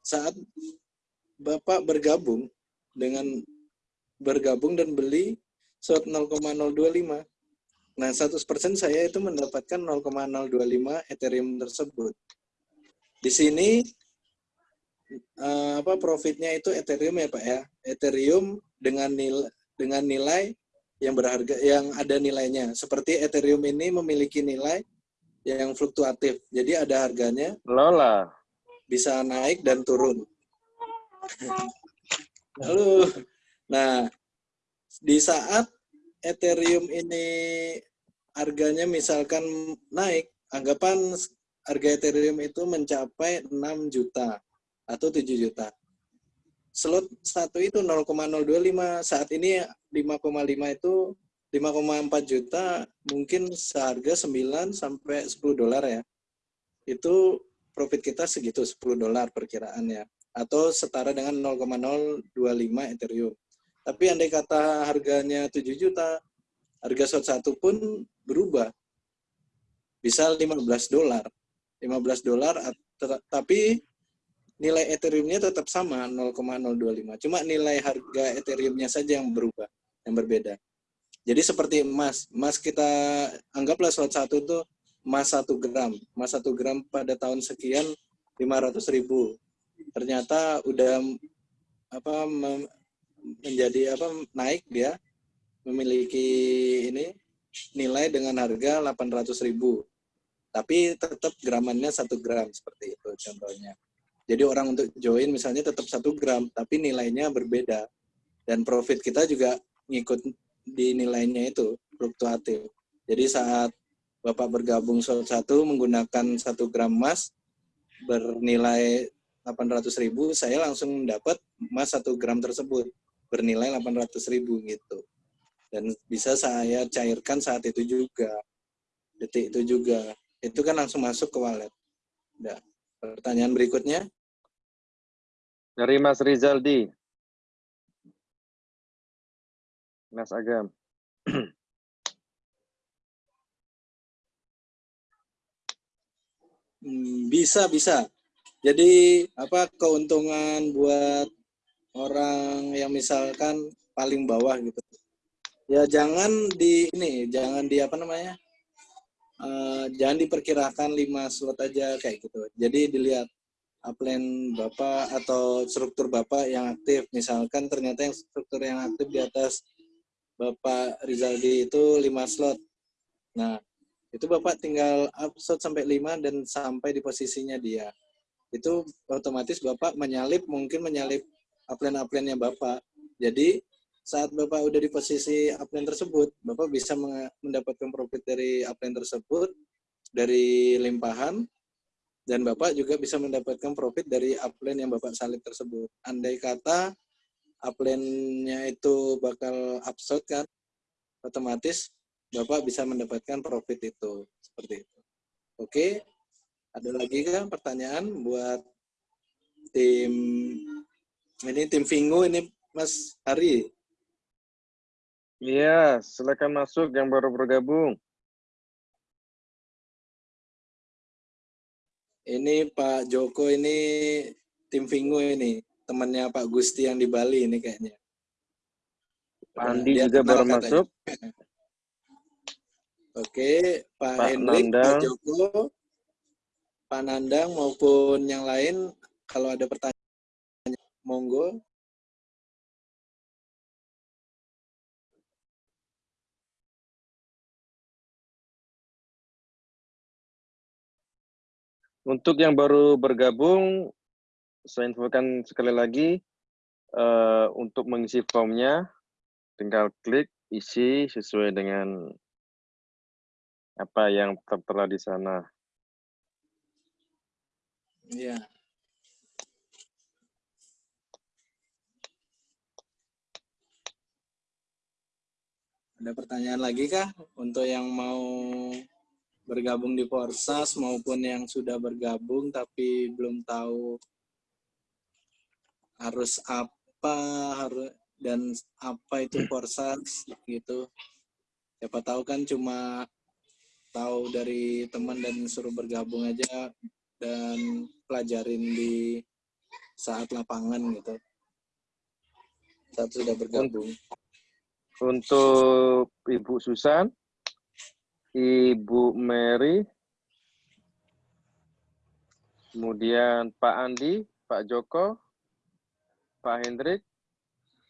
Saat Bapak bergabung dengan bergabung dan beli slot 0,025. Nah, 100% saya itu mendapatkan 0,025 Ethereum tersebut. Di sini eh, apa profitnya itu Ethereum ya Pak ya. Ethereum dengan nilai dengan nilai yang berharga yang ada nilainya. Seperti Ethereum ini memiliki nilai yang fluktuatif. Jadi ada harganya Lola. bisa naik dan turun. Lalu, nah di saat Ethereum ini harganya misalkan naik, anggapan harga Ethereum itu mencapai 6 juta atau 7 juta. Slot satu itu 0,025, saat ini 5,5 itu 5,4 juta mungkin seharga 9 sampai 10 dolar ya. Itu profit kita segitu 10 dolar perkiraannya atau setara dengan 0,025 Ethereum. Tapi andai kata harganya 7 juta, harga slot satu pun berubah. Bisa 15 dolar. 15 dolar tapi nilai Ethereum-nya tetap sama 0,025. Cuma nilai harga Ethereum-nya saja yang berubah, yang berbeda. Jadi seperti emas, emas kita anggaplah slot satu itu emas satu gram, emas satu gram pada tahun sekian 500 ribu. Ternyata udah apa menjadi apa naik dia memiliki ini nilai dengan harga 800 ribu. Tapi tetap gramannya satu gram seperti itu contohnya. Jadi orang untuk join misalnya tetap satu gram, tapi nilainya berbeda. Dan profit kita juga ngikut di nilainya itu, fluktuatif. Jadi saat Bapak bergabung satu menggunakan satu gram emas bernilai 800 ribu, saya langsung dapat emas satu gram tersebut bernilai 800 ribu gitu. Dan bisa saya cairkan saat itu juga, detik itu juga. Itu kan langsung masuk ke wallet. Udah. Pertanyaan berikutnya. Dari Mas Rizaldi. Mas Agam. Hmm, bisa bisa. Jadi apa keuntungan buat orang yang misalkan paling bawah gitu. Ya jangan di ini, jangan di apa namanya? eh, jangan diperkirakan 5 slot aja kayak gitu. Jadi dilihat upline Bapak atau struktur Bapak yang aktif. Misalkan ternyata yang struktur yang aktif di atas Bapak Rizaldi itu 5 slot. Nah, itu Bapak tinggal upload sampai 5 dan sampai di posisinya dia. Itu otomatis Bapak menyalip, mungkin menyalip upline-upline-nya Bapak. Jadi saat Bapak udah di posisi upline tersebut, Bapak bisa mendapatkan profit dari upline tersebut, dari limpahan, dan Bapak juga bisa mendapatkan profit dari upline yang Bapak salip tersebut. Andai kata upline-nya itu bakal upload kan, otomatis Bapak bisa mendapatkan profit itu seperti itu. Oke, ada lagi kan pertanyaan buat tim ini tim Vingo ini Mas Hari. Iya, silakan masuk yang baru bergabung. Ini Pak Joko ini tim Vingo ini temannya Pak Gusti yang di Bali ini kayaknya. Pak Andi Dia juga baru katanya. masuk. Oke, Pak, Pak Hendrik, Pak Nandang. Joko, Pak Nandang maupun yang lain kalau ada pertanyaan monggo. Untuk yang baru bergabung, saya infokan sekali lagi, eh, untuk mengisi formnya, tinggal klik, isi sesuai dengan apa yang tertera di sana. Iya. Ada pertanyaan lagi kah untuk yang mau bergabung di Porsas maupun yang sudah bergabung tapi belum tahu harus apa harus dan apa itu Porsas gitu. Siapa tahu kan cuma tahu dari teman dan suruh bergabung aja dan pelajarin di saat lapangan gitu. Saat sudah bergabung. Untuk Ibu Susan, Ibu Mary, kemudian Pak Andi, Pak Joko, Pak Hendrik,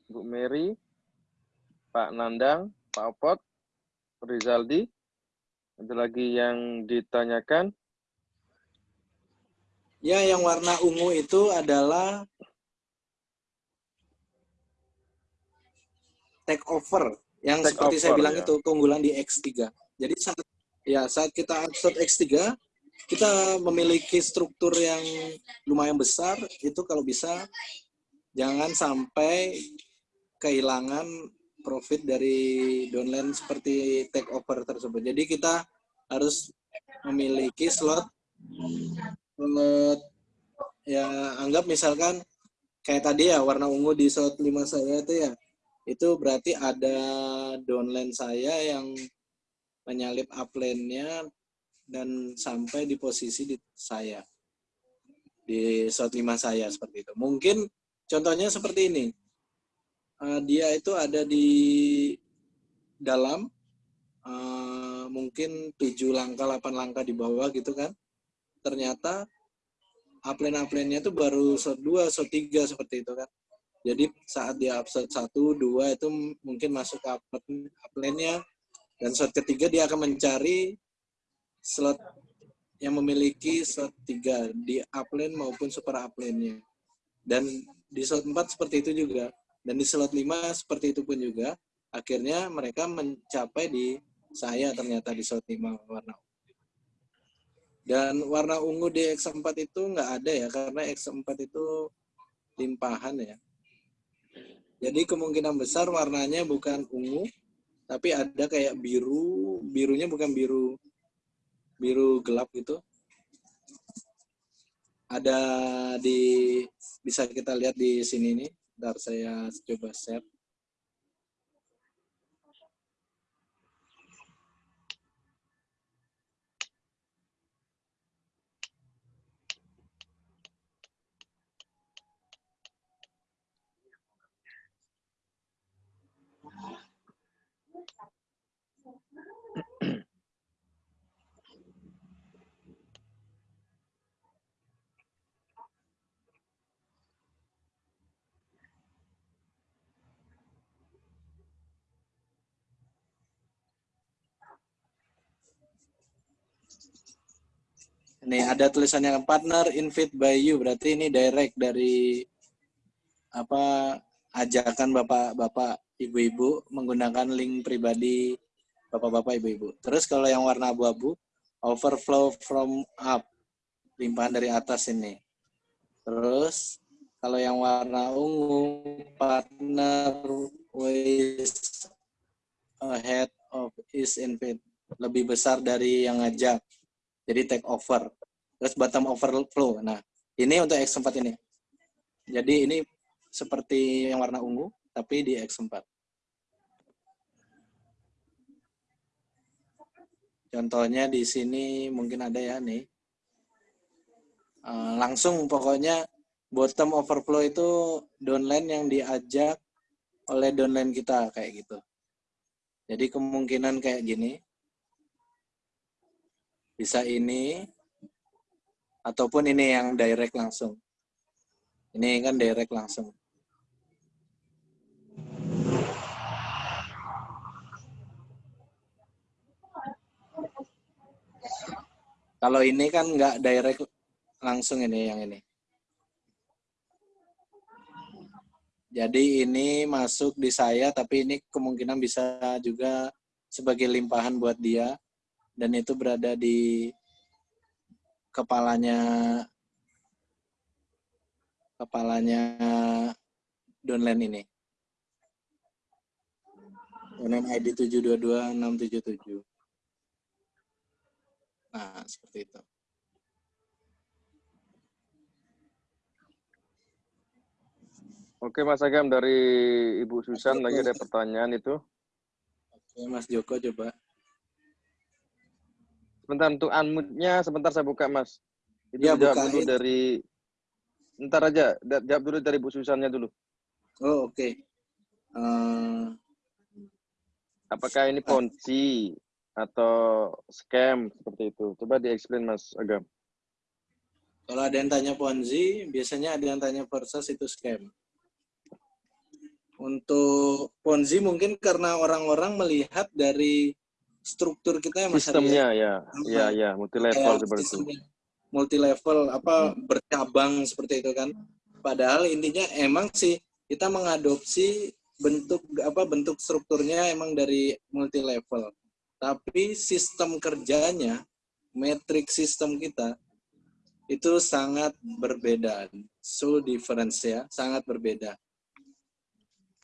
Bu Mary, Pak Nandang, Pak Opot, Rizaldi. Ada lagi yang ditanyakan? Ya, yang warna ungu itu adalah take over yang Take seperti saya over, bilang ya. itu keunggulan di X3. Jadi saat ya saat kita upload X3 kita memiliki struktur yang lumayan besar itu kalau bisa jangan sampai kehilangan profit dari downline seperti take over tersebut. Jadi kita harus memiliki slot slot ya anggap misalkan kayak tadi ya warna ungu di slot 5 saya itu ya itu berarti ada downline saya yang menyalip upline-nya dan sampai di posisi di saya di slot 5 saya seperti itu. Mungkin contohnya seperti ini. Uh, dia itu ada di dalam uh, mungkin 7 langkah 8 langkah di bawah gitu kan. Ternyata upline-upline-nya itu baru shot 2, shot 3 seperti itu kan. Jadi saat dia upset 1, 2 itu mungkin masuk ke upline-nya dan shot ketiga dia akan mencari slot yang memiliki slot 3 di upline maupun super upline-nya. Dan di slot 4 seperti itu juga. Dan di slot 5 seperti itu pun juga. Akhirnya mereka mencapai di saya ternyata di slot 5 warna dan warna ungu di X4 itu nggak ada ya, karena X4 itu limpahan ya. Jadi kemungkinan besar warnanya bukan ungu, tapi ada kayak biru, birunya bukan biru biru gelap gitu. Ada di bisa kita lihat di sini nih. Ntar saya coba share. Nih ada tulisannya partner invite by you berarti ini direct dari apa ajakan bapak-bapak ibu-ibu menggunakan link pribadi bapak-bapak ibu-ibu. Terus kalau yang warna abu-abu overflow from up limpahan dari atas ini. Terus kalau yang warna ungu partner with ahead of is invite lebih besar dari yang ngajak jadi take over. Terus bottom overflow. Nah, ini untuk X4 ini. Jadi ini seperti yang warna ungu, tapi di X4. Contohnya di sini mungkin ada ya nih. Uh, langsung pokoknya bottom overflow itu downline yang diajak oleh downline kita kayak gitu. Jadi kemungkinan kayak gini bisa ini ataupun ini yang direct langsung. Ini kan direct langsung. Kalau ini kan nggak direct langsung ini yang ini. Jadi ini masuk di saya, tapi ini kemungkinan bisa juga sebagai limpahan buat dia dan itu berada di kepalanya kepalanya downline ini. Downline ID 722677. Nah, seperti itu. Oke Mas Agam dari Ibu Susan lagi ada pertanyaan itu. Oke Mas Joko coba. Sebentar untuk unmute-nya sebentar saya buka Mas. Itu Ya, jawab dulu dari Ntar aja, jawab dulu dari Bu Susannya dulu. Oh, oke. Eh, Apakah ini ponzi atau scam seperti itu? Coba di-explain Mas Agam. kalau ada yang tanya Ponzi, biasanya ada yang tanya versus itu scam. Untuk Ponzi mungkin karena orang-orang melihat dari struktur kita ya Mas Arya. Sistemnya ya, ya ya, multi level seperti itu. multi level apa bercabang seperti itu kan. Padahal intinya emang sih kita mengadopsi bentuk apa bentuk strukturnya emang dari multi level tapi sistem kerjanya metrik sistem kita itu sangat berbeda. So difference ya sangat berbeda.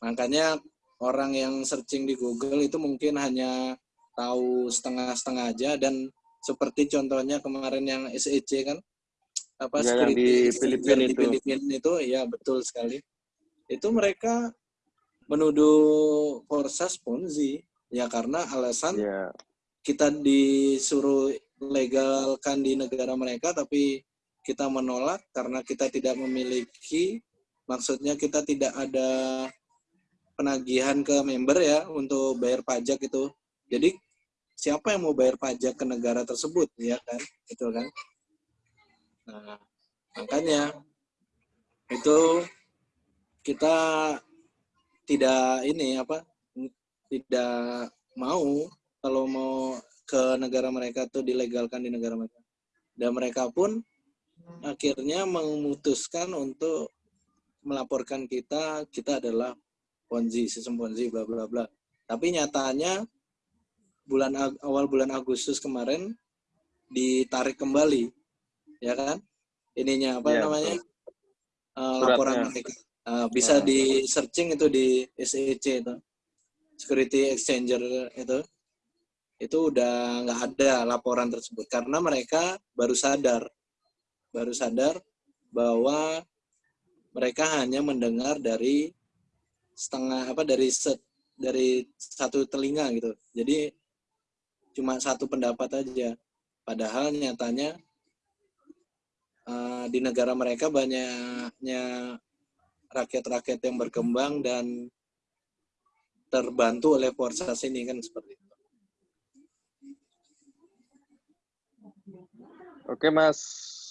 Makanya orang yang searching di Google itu mungkin hanya tahu setengah-setengah aja dan seperti contohnya kemarin yang SEC kan apa Ya, yang di security Filipina di itu. Filipina itu ya betul sekali. Itu mereka menuduh Forsas Ponzi ya karena alasan Ya, kita disuruh legalkan di negara mereka tapi kita menolak karena kita tidak memiliki maksudnya kita tidak ada penagihan ke member ya untuk bayar pajak itu. Jadi siapa yang mau bayar pajak ke negara tersebut ya kan? Itu kan. Nah, makanya itu kita tidak ini apa tidak mau kalau mau ke negara mereka tuh dilegalkan di negara mereka. Dan mereka pun akhirnya memutuskan untuk melaporkan kita kita adalah Ponzi, sistem Ponzi bla bla bla. Tapi nyatanya bulan awal bulan Agustus kemarin ditarik kembali. Ya kan? Ininya apa Iya, namanya? Suratnya. laporan mereka. Eh, bisa Ah. di searching itu di SEC itu. Security Exchanger itu itu udah nggak ada laporan tersebut karena mereka baru sadar baru sadar bahwa mereka hanya mendengar dari setengah apa dari set dari satu telinga gitu jadi cuma satu pendapat aja padahal nyatanya eh, di negara mereka banyaknya rakyat-rakyat yang berkembang dan terbantu oleh Forsas ini kan seperti itu. Oke Mas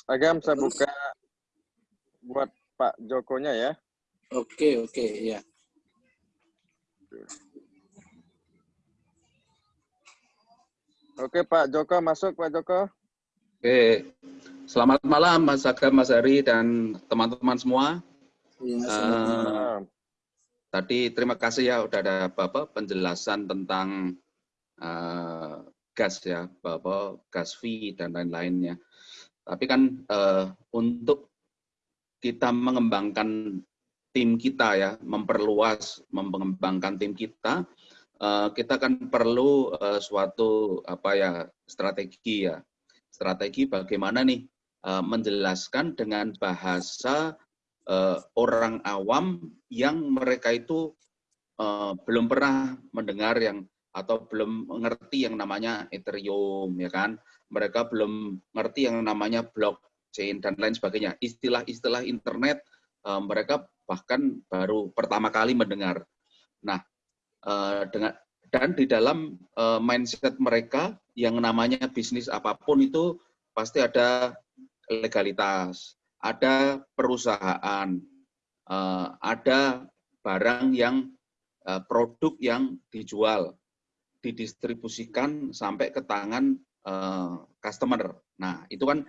Agam, saya buka buat Pak Jokonya ya. Oke, oke, ya. Oke Pak Joko, masuk Pak Joko. Oke, selamat malam Mas Agam, Mas Hari, dan teman-teman semua. Nah, tadi terima kasih ya udah ada Bapak penjelasan tentang eh, gas ya, Bapak gas fee dan lain-lainnya. Tapi kan eh, untuk kita mengembangkan tim kita ya, memperluas, mengembangkan tim kita, kita kan perlu eh, suatu apa ya strategi ya, strategi bagaimana nih eh, menjelaskan dengan bahasa eh, orang awam yang mereka itu eh, belum pernah mendengar yang atau belum mengerti yang namanya Ethereum ya kan? Mereka belum ngerti yang namanya blockchain dan lain sebagainya. Istilah-istilah internet eh, mereka bahkan baru pertama kali mendengar. Nah eh, dengan dan di dalam eh, mindset mereka yang namanya bisnis apa pun itu pasti ada legalitas ada perusahaan, eh, ada barang yang eh, produk yang dijual, didistribusikan sampai ke tangan eh, customer. Nah, itu kan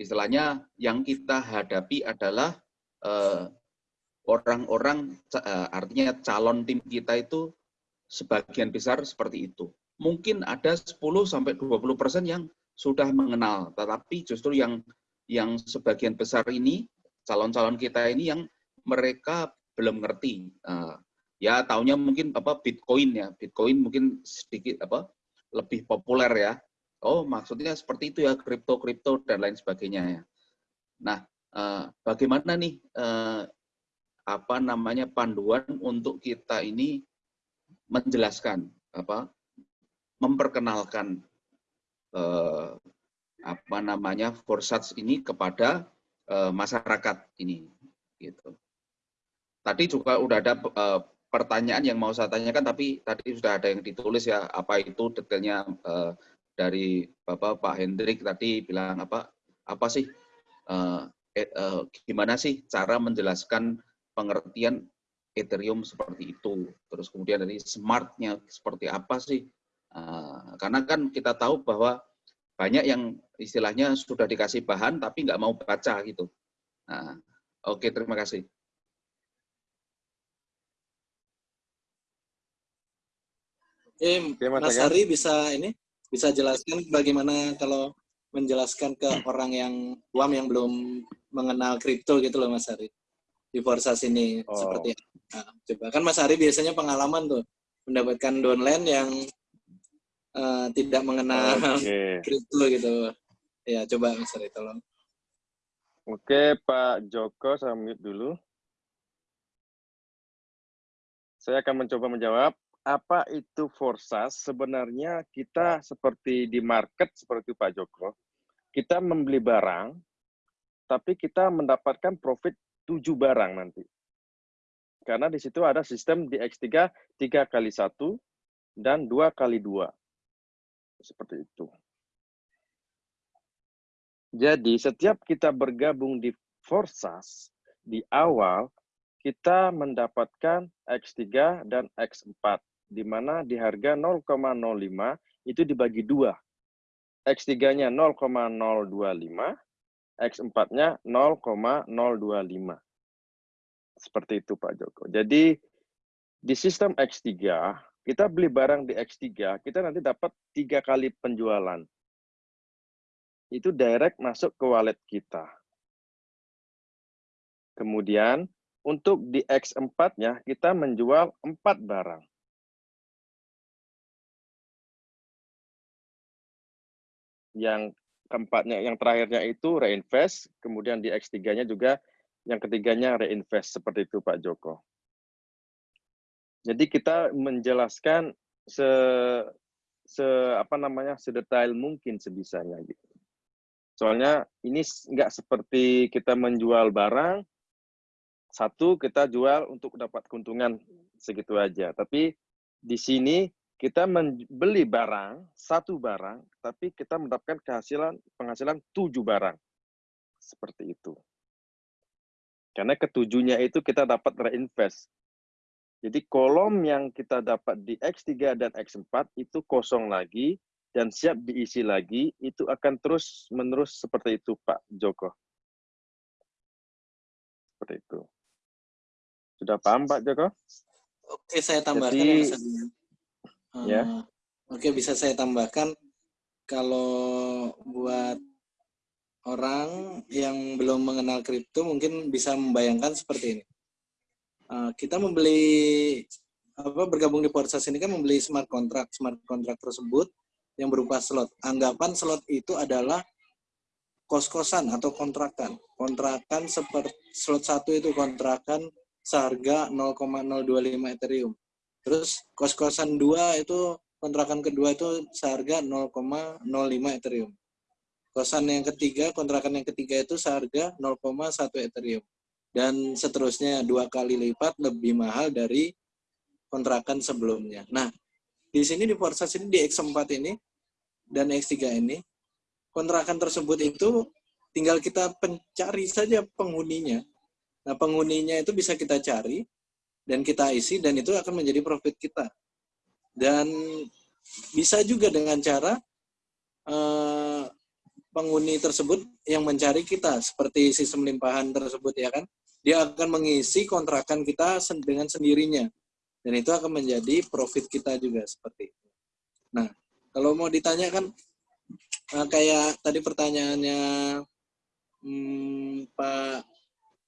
istilahnya yang kita hadapi adalah eh, orang-orang, eh, artinya calon tim kita itu sebagian besar seperti itu. Mungkin ada 10 sampai 20 persen yang sudah mengenal, tetapi justru yang yang sebagian besar ini calon-calon kita ini yang mereka belum ngerti. Uh, ya taunya mungkin apa Bitcoin ya, Bitcoin mungkin sedikit apa lebih populer ya. Oh maksudnya seperti itu ya kripto kripto dan lain sebagainya ya. Nah uh, bagaimana nih apa namanya panduan untuk kita ini menjelaskan apa memperkenalkan uh, apa namanya forsats ini kepada uh, masyarakat ini gitu. Tadi juga udah ada uh, pertanyaan yang mau saya tanyakan tapi tadi sudah ada yang ditulis ya apa itu detailnya uh, dari Bapak Pak Hendrik tadi bilang apa apa sih uh, eh, uh, gimana sih cara menjelaskan pengertian Ethereum seperti itu terus kemudian dari smartnya seperti apa sih uh, karena kan kita tahu bahwa banyak yang istilahnya sudah dikasih bahan tapi nggak mau baca gitu. Nah, oke terima kasih. Eh, Oke, Mas. Hari bisa ini bisa jelaskan bagaimana kalau menjelaskan ke orang yang awam yang belum mengenal kripto gitu loh Mas Hari di Forsas ini Oh. seperti nah, coba kan Mas Hari biasanya pengalaman tuh mendapatkan downline yang eh, tidak mengenal kripto gitu ya coba Mas Hari tolong Oke, Pak Joko, saya mute dulu. Saya akan mencoba menjawab. Apa itu forsas? Sebenarnya kita seperti di market, seperti Pak Joko, kita membeli barang, tapi kita mendapatkan profit tujuh barang nanti. Karena di situ ada sistem di X3, tiga kali satu dan dua kali dua. Seperti itu. Jadi setiap kita bergabung di Forsas, di awal kita mendapatkan X3 dan X4, di mana di harga 0,05 itu dibagi dua. X3-nya 0,025, X4-nya 0,025. Seperti itu Pak Joko. Jadi di sistem X3, kita beli barang di X3, kita nanti dapat tiga kali penjualan itu direct masuk ke wallet kita. Kemudian untuk di X4-nya kita menjual 4 barang. Yang keempatnya, yang terakhirnya itu reinvest, kemudian di X3-nya juga yang ketiganya reinvest seperti itu Pak Joko. Jadi kita menjelaskan se se apa namanya sedetail mungkin sebisanya gitu. Soalnya ini nggak seperti kita menjual barang, satu kita jual untuk dapat keuntungan segitu aja. Tapi di sini kita membeli barang, satu barang, tapi kita mendapatkan kehasilan penghasilan tujuh barang. Seperti itu. Karena ketujuhnya itu kita dapat reinvest. Jadi kolom yang kita dapat di X3 dan X4 itu kosong lagi, dan siap diisi lagi, itu akan terus menerus seperti itu Pak Joko. Seperti itu. Sudah paham Pak Joko? Oke, saya tambahkan Jadi, ya, Ya. Oke, bisa saya tambahkan kalau buat orang yang belum mengenal kripto mungkin bisa membayangkan seperti ini. Uh, kita membeli apa bergabung di Porsas ini kan membeli smart contract. Smart contract tersebut yang berupa slot. Anggapan slot itu adalah kos-kosan atau kontrakan. Kontrakan seperti slot satu itu kontrakan seharga 0,025 Ethereum. Terus kos-kosan dua itu kontrakan kedua itu seharga 0,05 Ethereum. Kosan yang ketiga, kontrakan yang ketiga itu seharga 0,1 Ethereum. Dan seterusnya dua kali lipat lebih mahal dari kontrakan sebelumnya. Nah, di sini di Forsas ini di X4 ini dan X3 ini, kontrakan tersebut itu tinggal kita pencari saja penghuninya. Nah, penghuninya itu bisa kita cari dan kita isi dan itu akan menjadi profit kita. Dan bisa juga dengan cara eh, penghuni tersebut yang mencari kita seperti sistem limpahan tersebut ya kan. Dia akan mengisi kontrakan kita dengan sendirinya. Dan itu akan menjadi profit kita juga seperti itu. Nah, kalau mau ditanyakan uh, kayak tadi pertanyaannya hmm, Pak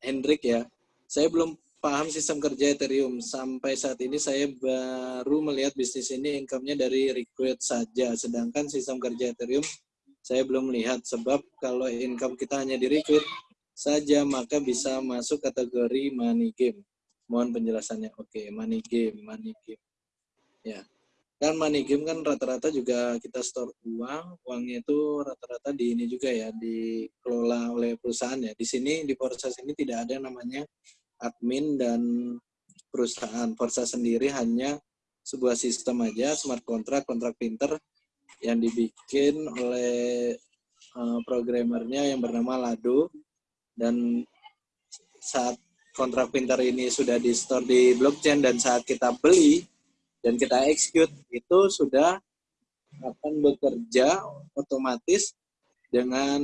Hendrik ya, saya belum paham sistem kerja Ethereum. Sampai saat ini saya baru melihat bisnis ini income-nya dari request saja. Sedangkan sistem kerja Ethereum saya belum melihat sebab kalau income kita hanya di request saja maka bisa masuk kategori money game. Mohon penjelasannya. Oke, money game, money game. Ya kan money game kan rata-rata juga kita store uang uangnya itu rata-rata di ini juga ya dikelola oleh perusahaan ya di sini di proses ini tidak ada namanya admin dan perusahaan Forza sendiri hanya sebuah sistem aja smart contract kontrak pinter yang dibikin oleh uh, programmernya yang bernama Lado. Dan saat kontrak pinter ini sudah di store di blockchain dan saat kita beli dan kita execute itu sudah akan bekerja otomatis dengan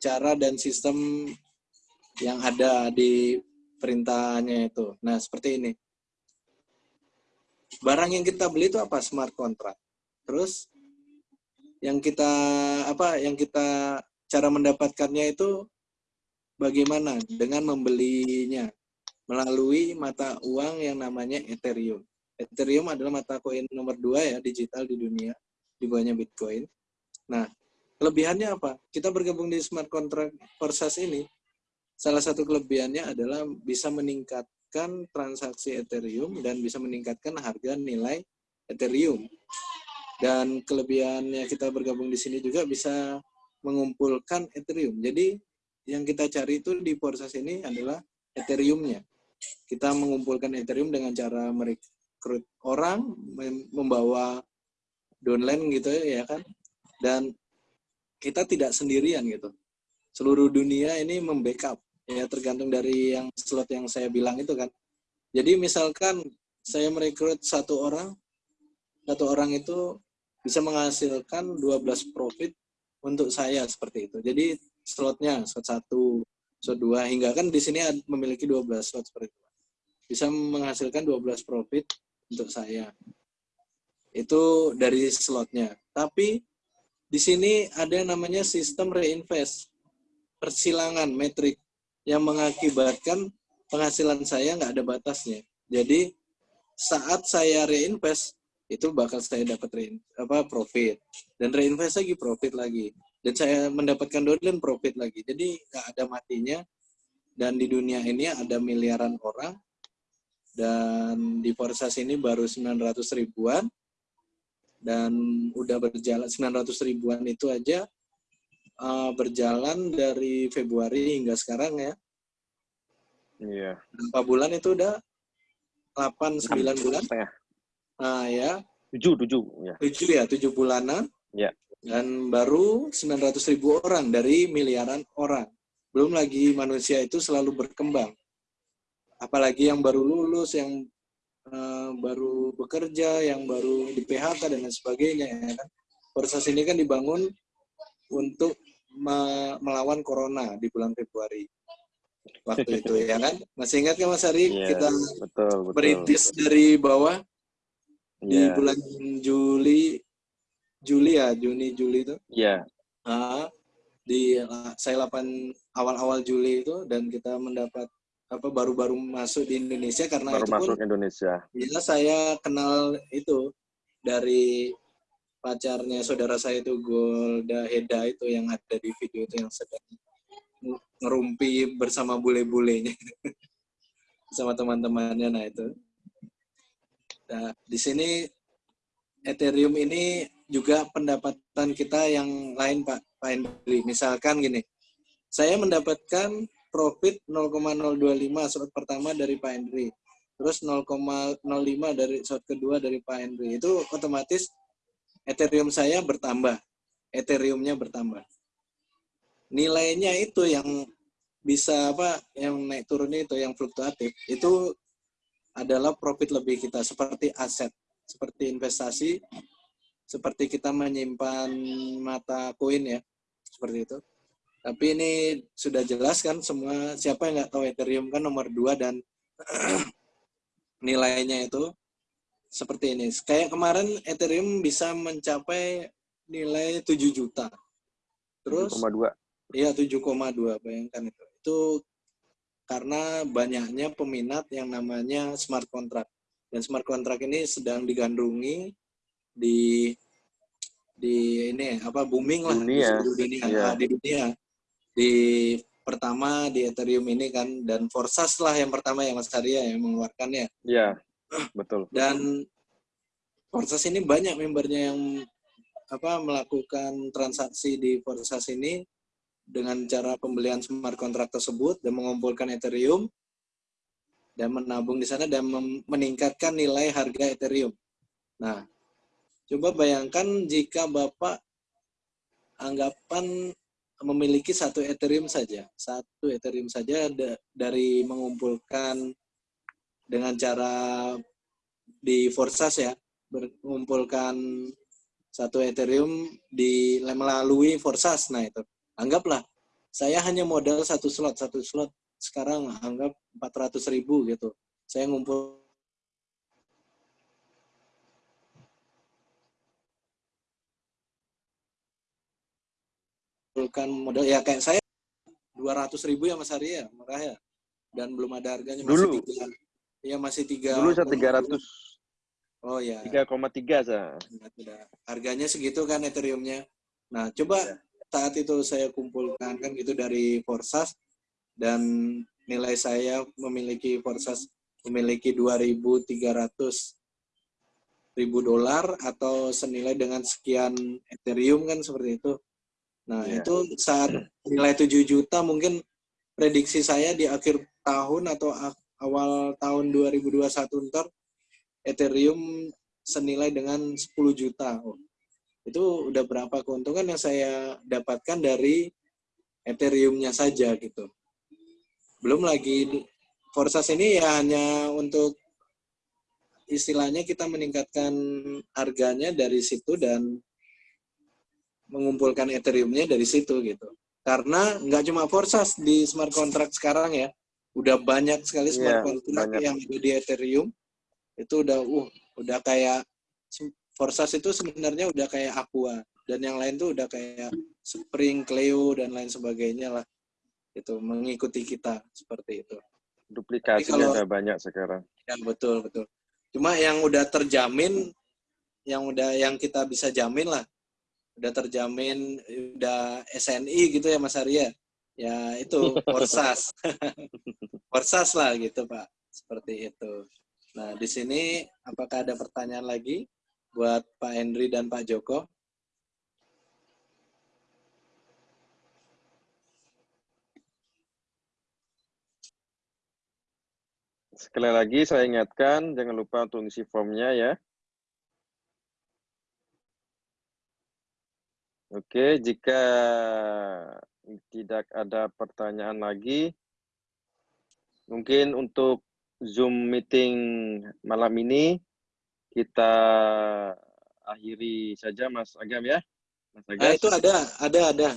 cara dan sistem yang ada di perintahnya itu. Nah, seperti ini. Barang yang kita beli itu apa? Smart contract. Terus yang kita apa? Yang kita cara mendapatkannya itu bagaimana? Dengan membelinya melalui mata uang yang namanya Ethereum. Ethereum adalah mata koin nomor dua ya digital di dunia di bawahnya Bitcoin. Nah, kelebihannya apa? Kita bergabung di smart contract Forsas ini, salah satu kelebihannya adalah bisa meningkatkan transaksi Ethereum dan bisa meningkatkan harga nilai Ethereum. Dan kelebihannya kita bergabung di sini juga bisa mengumpulkan Ethereum. Jadi yang kita cari itu di Forsas ini adalah Ethereum-nya. Kita mengumpulkan Ethereum dengan cara merekrut orang, mem- membawa downline gitu ya kan. Dan kita tidak sendirian gitu. Seluruh dunia ini membackup ya tergantung dari yang slot yang saya bilang itu kan. Jadi misalkan saya merekrut satu orang, satu orang itu bisa menghasilkan 12 profit untuk saya seperti itu. Jadi slotnya slot satu, slot dua hingga kan di sini memiliki 12 slot seperti itu. Bisa menghasilkan 12 profit untuk saya. Itu dari slotnya. Tapi di sini ada namanya sistem reinvest persilangan metrik yang mengakibatkan penghasilan saya nggak ada batasnya. Jadi saat saya reinvest itu bakal saya dapat rein, apa profit. Dan reinvest lagi profit lagi. Dan saya mendapatkan downline profit lagi. Jadi nggak ada matinya. Dan di dunia ini ada miliaran orang. Dan di Forsas ini baru 900 ribuan. Dan udah berjalan 900 ribuan itu aja uh, berjalan dari Februari hingga sekarang ya. Iya. Berapa bulan itu udah 8 9 bulan. Setengah. Nah, ya, Tujuh, tujuh. Ya. 7 ya, 7 bulanan. Ya. Dan baru 900 ribu orang dari miliaran orang. Belum lagi manusia itu selalu berkembang. Apalagi yang baru lulus, yang uh, baru bekerja, yang baru di PHK dan lain sebagainya ya kan. Proses ini kan dibangun untuk me- melawan corona di bulan Februari waktu itu ya kan. Masih ingat kan Mas Ari Iya, kita betul, betul. merintis dari bawah di Iya. bulan Juli Juli ya Juni Juli itu Iya. Ah, di saya 8 awal-awal Juli itu dan kita mendapat apa baru-baru masuk di Indonesia karena baru itu masuk pun Indonesia. ya saya kenal itu dari pacarnya saudara saya itu Golda Heda itu yang ada di video itu yang sedang ngerumpi bersama bule-bulenya. Sama teman-temannya nah itu. Nah di sini Ethereum ini juga pendapatan kita yang lain Pak Pak Hendri misalkan gini saya mendapatkan profit 0,025 slot pertama dari Pak Hendri terus 0,05 dari slot kedua dari Pak Hendri itu otomatis Ethereum saya bertambah. Ethereumnya bertambah. Nilainya itu yang bisa apa yang naik turunnya itu yang fluktuatif itu adalah profit lebih kita seperti aset seperti investasi seperti kita menyimpan mata koin ya seperti itu. Tapi ini sudah jelas kan semua siapa yang nggak tahu Ethereum kan nomor dua dan nilainya itu seperti ini kayak kemarin Ethereum bisa mencapai nilai 7 juta terus 7,2. Iya 7,2 bayangkan itu. Itu karena banyaknya peminat yang namanya smart contract. Dan smart contract ini sedang digandrungi di di ini apa booming lah di Dunia. seluruh dunia Iya. Ah, di dunia. Di pertama di Ethereum ini kan dan Forsas lah yang pertama yang Mas Arya yang mengeluarkannya Iya. Betul. dan Forsas ini banyak membernya yang apa melakukan transaksi di Forsas ini dengan cara pembelian smart contract tersebut dan mengumpulkan Ethereum dan menabung di sana dan meningkatkan nilai harga Ethereum. Nah, coba bayangkan jika Bapak anggapan memiliki satu Ethereum saja, satu Ethereum saja da- dari mengumpulkan dengan cara di Forsas ya mengumpulkan satu Ethereum di melalui Forsas. Nah itu anggaplah saya hanya modal satu slot satu slot sekarang anggap 400 ribu gitu. Saya ngumpul mengumpulkan modal ya kayak saya 200 ribu ya Mas Arya murah ya dan belum ada harganya masih dulu. Iya masih tiga. Dulu saya tiga ratus. Oh ya. Tiga koma tiga saya. Iya. Harganya segitu kan Ethereumnya. Nah coba iya. saat itu saya kumpulkan kan itu dari Forsas dan nilai saya memiliki Forsas memiliki dua ribu tiga ratus ribu dolar atau senilai dengan sekian Ethereum kan seperti itu. Nah ya. itu saat nilai tujuh juta mungkin prediksi saya di akhir tahun atau awal tahun 2021 ntar Ethereum senilai dengan 10 juta. Itu udah berapa keuntungan yang saya dapatkan dari Ethereum-nya saja gitu. Belum lagi Forsas ini ya hanya untuk istilahnya kita meningkatkan harganya dari situ dan mengumpulkan Ethereum-nya dari situ gitu. Karena nggak cuma Forsas di smart contract sekarang ya, udah banyak sekali smart Iya, contract banyak. yang ada di Ethereum. Itu udah uh udah kayak Forsas itu sebenarnya udah kayak Aqua dan yang lain tuh udah kayak Spring, Cleo dan lain sebagainya lah. Itu mengikuti kita seperti itu. Duplikasinya udah banyak sekarang. Ya betul betul. Cuma yang udah terjamin, yang udah yang kita bisa jamin lah, udah terjamin, udah SNI gitu ya Mas Arya. Ya itu Forsas, Forsas lah gitu Pak, seperti itu. Nah di sini apakah ada pertanyaan lagi buat Pak Henry dan Pak Joko? Sekali lagi saya ingatkan, jangan lupa untuk ngisi formnya ya. Oke, jika tidak ada pertanyaan lagi, mungkin untuk Zoom meeting malam ini kita akhiri saja Mas Agam ya. Mas Nah Agas. itu ada, ada, ada.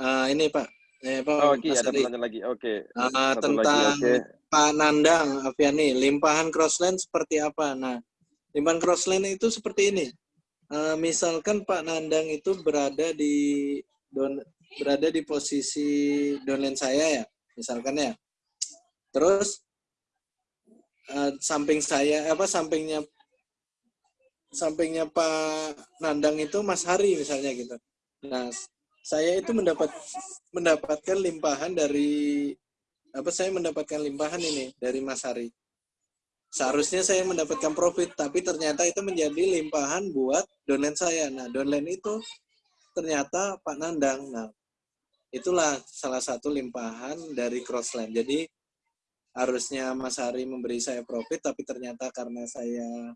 Ah, ini Pak, eh, Pak Oh, oke, Mas ada Ari. pertanyaan lagi. Oke. Ah, Satu lagi, tentang oke. Pak Nandang Aviani, limpahan crossland seperti apa? Nah, limpahan crossland itu seperti ini. Eh, misalkan Pak Nandang itu berada di don, berada di posisi downline saya ya, misalkan ya. Terus eh, samping saya apa sampingnya sampingnya Pak Nandang itu Mas Hari misalnya gitu. Nah, saya itu mendapat mendapatkan limpahan dari apa saya mendapatkan limpahan ini dari Mas Hari. Seharusnya saya mendapatkan profit, tapi ternyata itu menjadi limpahan buat downline saya. Nah, downline itu ternyata Pak Nandang. Nah, itulah salah satu limpahan dari Crossland. Jadi harusnya Mas Hari memberi saya profit, tapi ternyata karena saya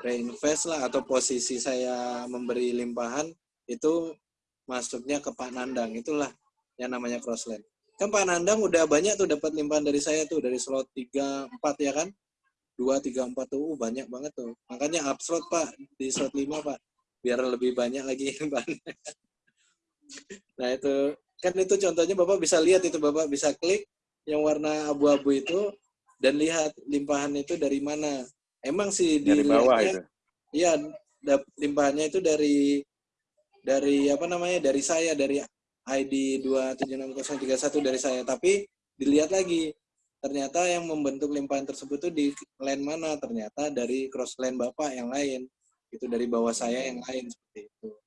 reinvest lah atau posisi saya memberi limpahan itu masuknya ke Pak Nandang. Itulah yang namanya Crossland. Kan Pak Nandang udah banyak tuh dapat limpahan dari saya tuh dari slot 3 4 ya kan? 2 3 4 tuh uh, banyak banget tuh. Makanya up Pak di slot 5 Pak. Biar lebih banyak lagi nah itu kan itu contohnya Bapak bisa lihat itu Bapak bisa klik yang warna abu-abu itu dan lihat limpahan itu dari mana. Emang sih Dari bawah itu. iya limpahannya itu dari dari apa namanya dari saya dari ID 276031 dari saya. Tapi dilihat lagi ternyata yang membentuk limpahan tersebut itu di line mana? Ternyata dari cross line bapak yang lain. Itu dari bawah saya yang lain seperti itu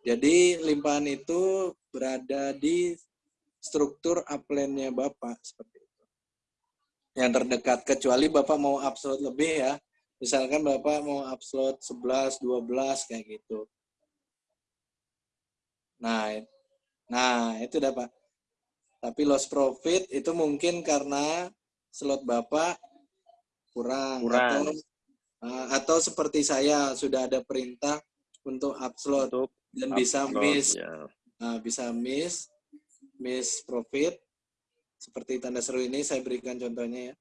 jadi limpahan itu berada di struktur upline-nya bapak seperti itu. Yang terdekat kecuali bapak mau upload lebih ya. Misalkan bapak mau upload 11 12 kayak gitu. Nah nah itu dapat tapi loss profit itu mungkin karena slot bapak kurang, Kurang. atau uh, atau seperti saya sudah ada perintah untuk upload. Untuk dan bisa miss ya. Nah, bisa miss, miss profit. Seperti tanda seru ini saya berikan contohnya ya.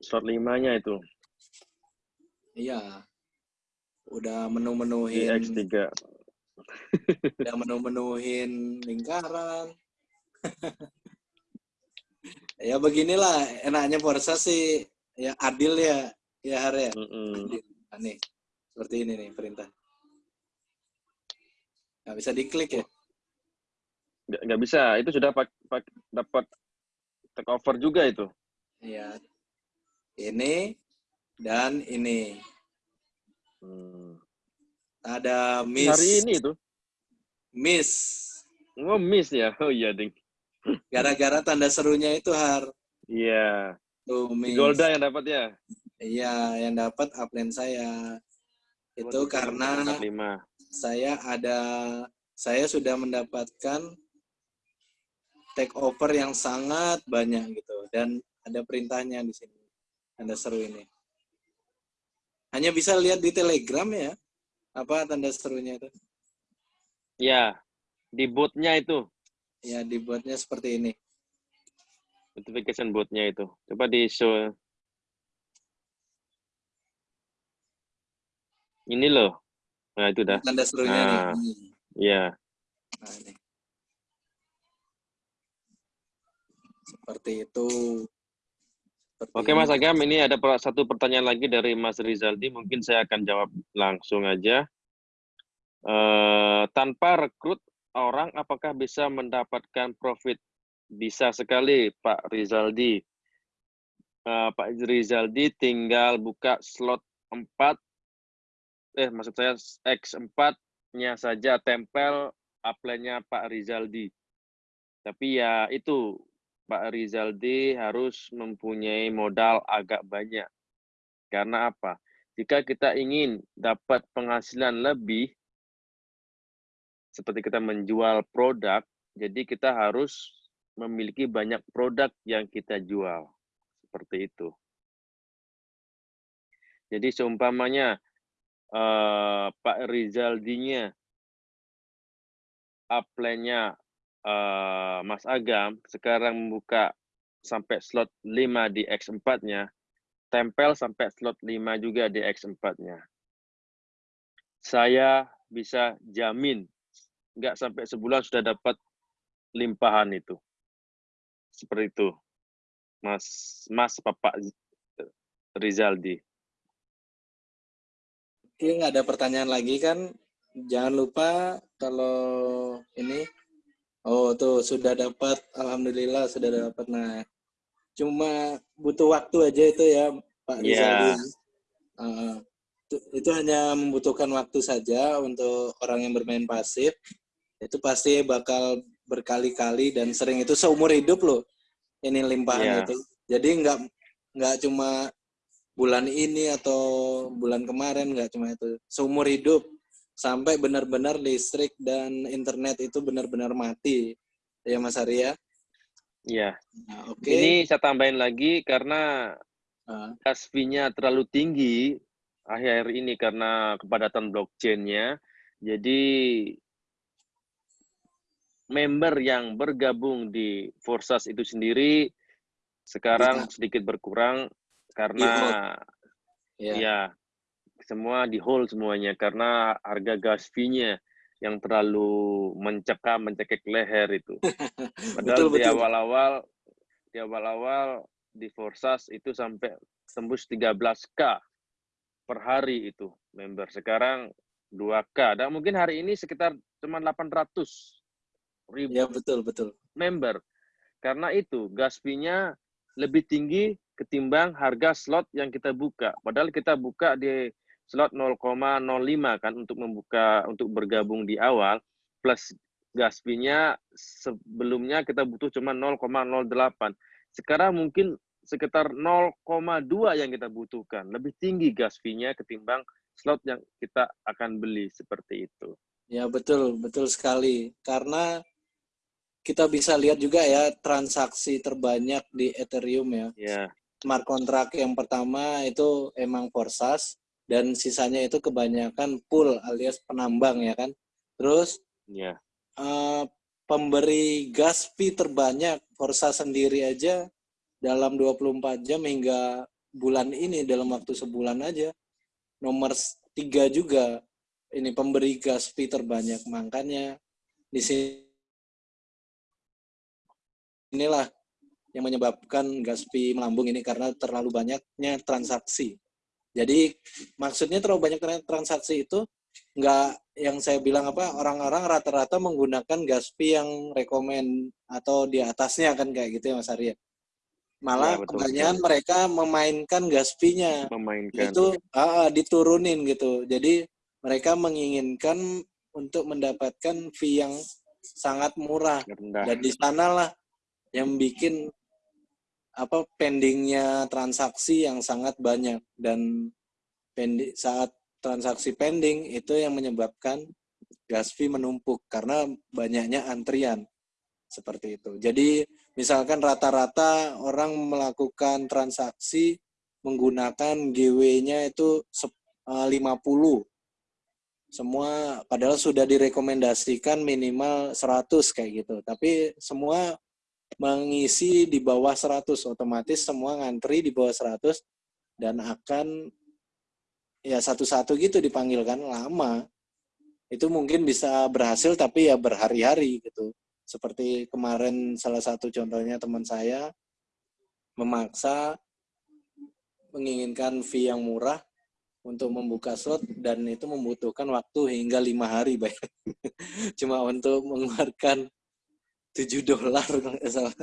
Slot limanya itu Iya. Udah menu-menuhin, X3. Udah menu-menuhin lingkaran. ya beginilah enaknya Forza sih ya adil ya ya Har ya. Adil. Nah, nih seperti ini nih perintah. Nggak bisa diklik ya. nggak nggak bisa. Itu sudah pak, pak, dapat take over juga itu. Iya. Ini dan ini. Hmm. Ada Miss. Hari ini itu. Miss. Oh, miss ya. Oh iya, Ding. Gara-gara tanda serunya itu har. Iya. Tuh, Si Miss. Golda yang dapat ya. Iya, yang dapat upline saya. Itu karena Dapat lima. saya ada saya sudah mendapatkan take over yang sangat banyak gitu dan ada perintahnya di sini. Tanda seru ini. Hanya bisa lihat di Telegram ya. Apa tanda serunya itu? Ya, di botnya itu. Ya dibuatnya seperti ini. Notification botnya itu. Coba di show. Ini loh. Nah, itu dah. Tanda serunya Nah. nih. Ini. Iya. Nah, ini. Seperti itu. Oke Mas. Agam, ini ada satu pertanyaan lagi dari Mas Rizaldi. Mungkin saya akan jawab langsung aja. Eh, tanpa rekrut orang, apakah bisa mendapatkan profit? Bisa sekali, Pak Rizaldi. Eh, Pak Rizaldi tinggal buka slot 4, eh maksud saya X4-nya saja tempel upline-nya Pak Rizaldi. Tapi ya itu, Pak Rizaldi harus mempunyai modal agak banyak. Karena apa? Jika kita ingin dapat penghasilan lebih, seperti kita menjual produk, jadi kita harus memiliki banyak produk yang kita jual. Seperti itu. Jadi seumpamanya eh, Pak Rizaldinya upline-nya eh, Mas Agam sekarang membuka sampai slot 5 di X4-nya, tempel sampai slot 5 juga di X4-nya. Saya bisa jamin nggak sampai sebulan sudah dapat limpahan itu. Seperti itu. Mas Mas Bapak Rizaldi. Oke, nggak ada pertanyaan lagi kan? Jangan lupa kalau ini, oh tuh sudah dapat, alhamdulillah sudah dapat. Nah, cuma butuh waktu aja itu ya, Pak Iya. Rizaldi. Uh, itu, itu hanya membutuhkan waktu saja untuk orang yang bermain pasif. Itu pasti bakal berkali-kali dan sering itu seumur hidup loh. Ini limpahan Iya. itu. Jadi nggak nggak cuma bulan ini atau bulan kemarin nggak cuma itu seumur hidup sampai benar-benar listrik dan internet itu benar-benar mati ya Mas Arya. Iya. Nah, Oke. Ini saya tambahin lagi karena Ah, gas fee-nya terlalu tinggi akhir ini karena kepadatan blockchain-nya. Jadi member yang bergabung di Forsas itu sendiri sekarang Iya. sedikit berkurang karena ya. ya semua di hold semuanya karena harga gas fee-nya yang terlalu mencekam mencekik leher itu. Padahal Betul, di awal-awal di awal-awal di Forsas itu sampai tembus 13k per hari itu member. Sekarang 2k. Dan mungkin hari ini sekitar cuma 800 ribu Ya betul betul. member. Karena itu gas fee-nya lebih tinggi ketimbang harga slot yang kita buka. Padahal kita buka di slot 0,05 kan untuk membuka untuk bergabung di awal plus gas fee-nya sebelumnya kita butuh cuma 0,08. Sekarang mungkin sekitar 0,2 yang kita butuhkan. Lebih tinggi gas fee-nya ketimbang slot yang kita akan beli seperti itu. Ya betul betul sekali. Karena kita bisa lihat juga ya transaksi terbanyak di Ethereum ya. Ya, Smart contract yang pertama itu emang Forsas dan sisanya itu kebanyakan pool alias penambang ya kan. Terus ya. eh, pemberi gas fee terbanyak Forsas sendiri aja dalam 24 jam hingga bulan ini dalam waktu sebulan aja nomor tiga juga ini pemberi gas fee terbanyak makanya di sini inilah yang menyebabkan gas fee melambung ini karena terlalu banyaknya transaksi. Jadi maksudnya terlalu banyak tra- transaksi itu nggak yang saya bilang apa orang-orang rata-rata menggunakan gas fee yang rekomend atau di atasnya kan kayak gitu ya Mas Arya. Malah Ya, betul, kebanyakan mereka memainkan gas fee-nya Memainkan. itu ah, diturunin gitu. Jadi mereka menginginkan untuk mendapatkan fee yang sangat murah rendah. dan di sanalah yang bikin apa pendingnya transaksi yang sangat banyak dan pendi, saat transaksi pending itu yang menyebabkan gas fee menumpuk karena banyaknya antrian seperti itu. Jadi misalkan rata-rata orang melakukan transaksi menggunakan GW-nya itu sep- eh, 50 semua padahal sudah direkomendasikan minimal 100 kayak gitu. Tapi semua mengisi di bawah 100 otomatis semua ngantri di bawah 100 dan akan ya satu-satu gitu dipanggil kan lama. Itu mungkin bisa berhasil tapi ya berhari-hari gitu. Seperti kemarin salah satu contohnya teman saya memaksa menginginkan fee yang murah untuk membuka slot dan itu membutuhkan waktu hingga lima hari bayar. Cuma untuk mengeluarkan 7 dolar kalau nggak salah.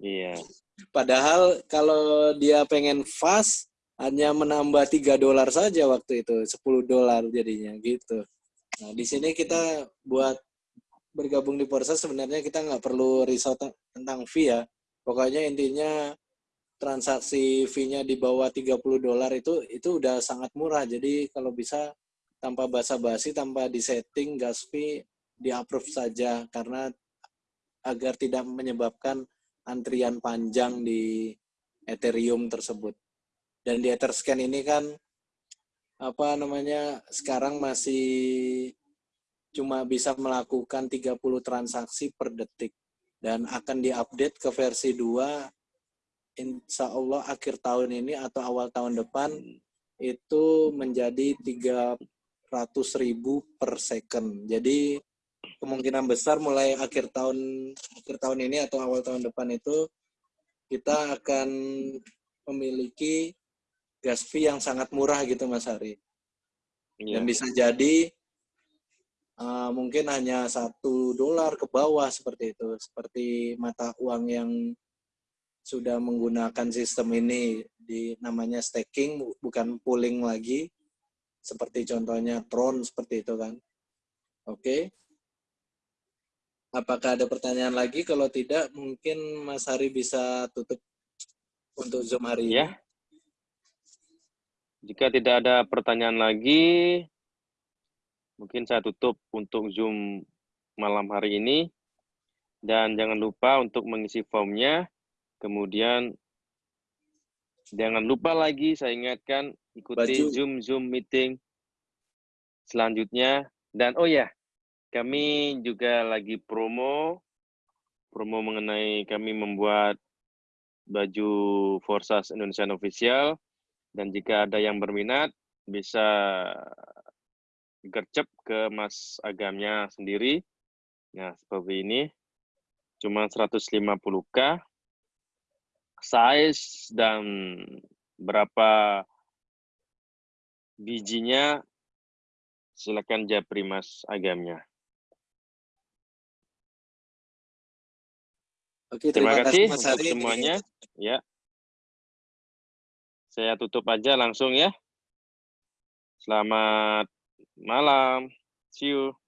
Iya. Padahal kalau dia pengen fast hanya menambah 3 dolar saja waktu itu, 10 dolar jadinya gitu. Nah, di sini kita buat bergabung di Porsa sebenarnya kita nggak perlu risau te- tentang fee ya. Pokoknya intinya transaksi fee-nya di bawah 30 dolar itu itu udah sangat murah. Jadi kalau bisa tanpa basa-basi, tanpa disetting gas fee di-approve saja karena agar tidak menyebabkan antrian panjang di Ethereum tersebut. Dan di Etherscan ini kan apa namanya sekarang masih cuma bisa melakukan 30 transaksi per detik dan akan diupdate ke versi 2 insya Allah akhir tahun ini atau awal tahun depan itu menjadi 300 ribu per second. Jadi kemungkinan besar mulai akhir tahun akhir tahun ini atau awal tahun depan itu kita akan memiliki gas fee yang sangat murah gitu Mas Hari. Iya. Dan bisa jadi uh, mungkin hanya satu dolar ke bawah seperti itu, seperti mata uang yang sudah menggunakan sistem ini di namanya staking bu- bukan pooling lagi, seperti contohnya Tron seperti itu kan. Oke. Apakah ada pertanyaan lagi? Kalau tidak, mungkin Mas Hari bisa tutup untuk Zoom hari ini. Ya. Jika tidak ada pertanyaan lagi, mungkin saya tutup untuk Zoom malam hari ini. Dan jangan lupa untuk mengisi formnya. Kemudian jangan lupa lagi saya ingatkan ikuti Baju. Zoom Zoom meeting selanjutnya. Dan oh ya, kami juga lagi promo promo mengenai kami membuat baju Forsas Indonesian Official dan jika ada yang berminat bisa gercep ke Mas Agamnya sendiri. Nah, seperti ini. Cuma 150k. Size dan berapa bijinya silakan japri Mas Agamnya. Oke, Terima, kasih, Mas untuk semuanya. Ya. Saya tutup aja langsung ya. Selamat malam. See you.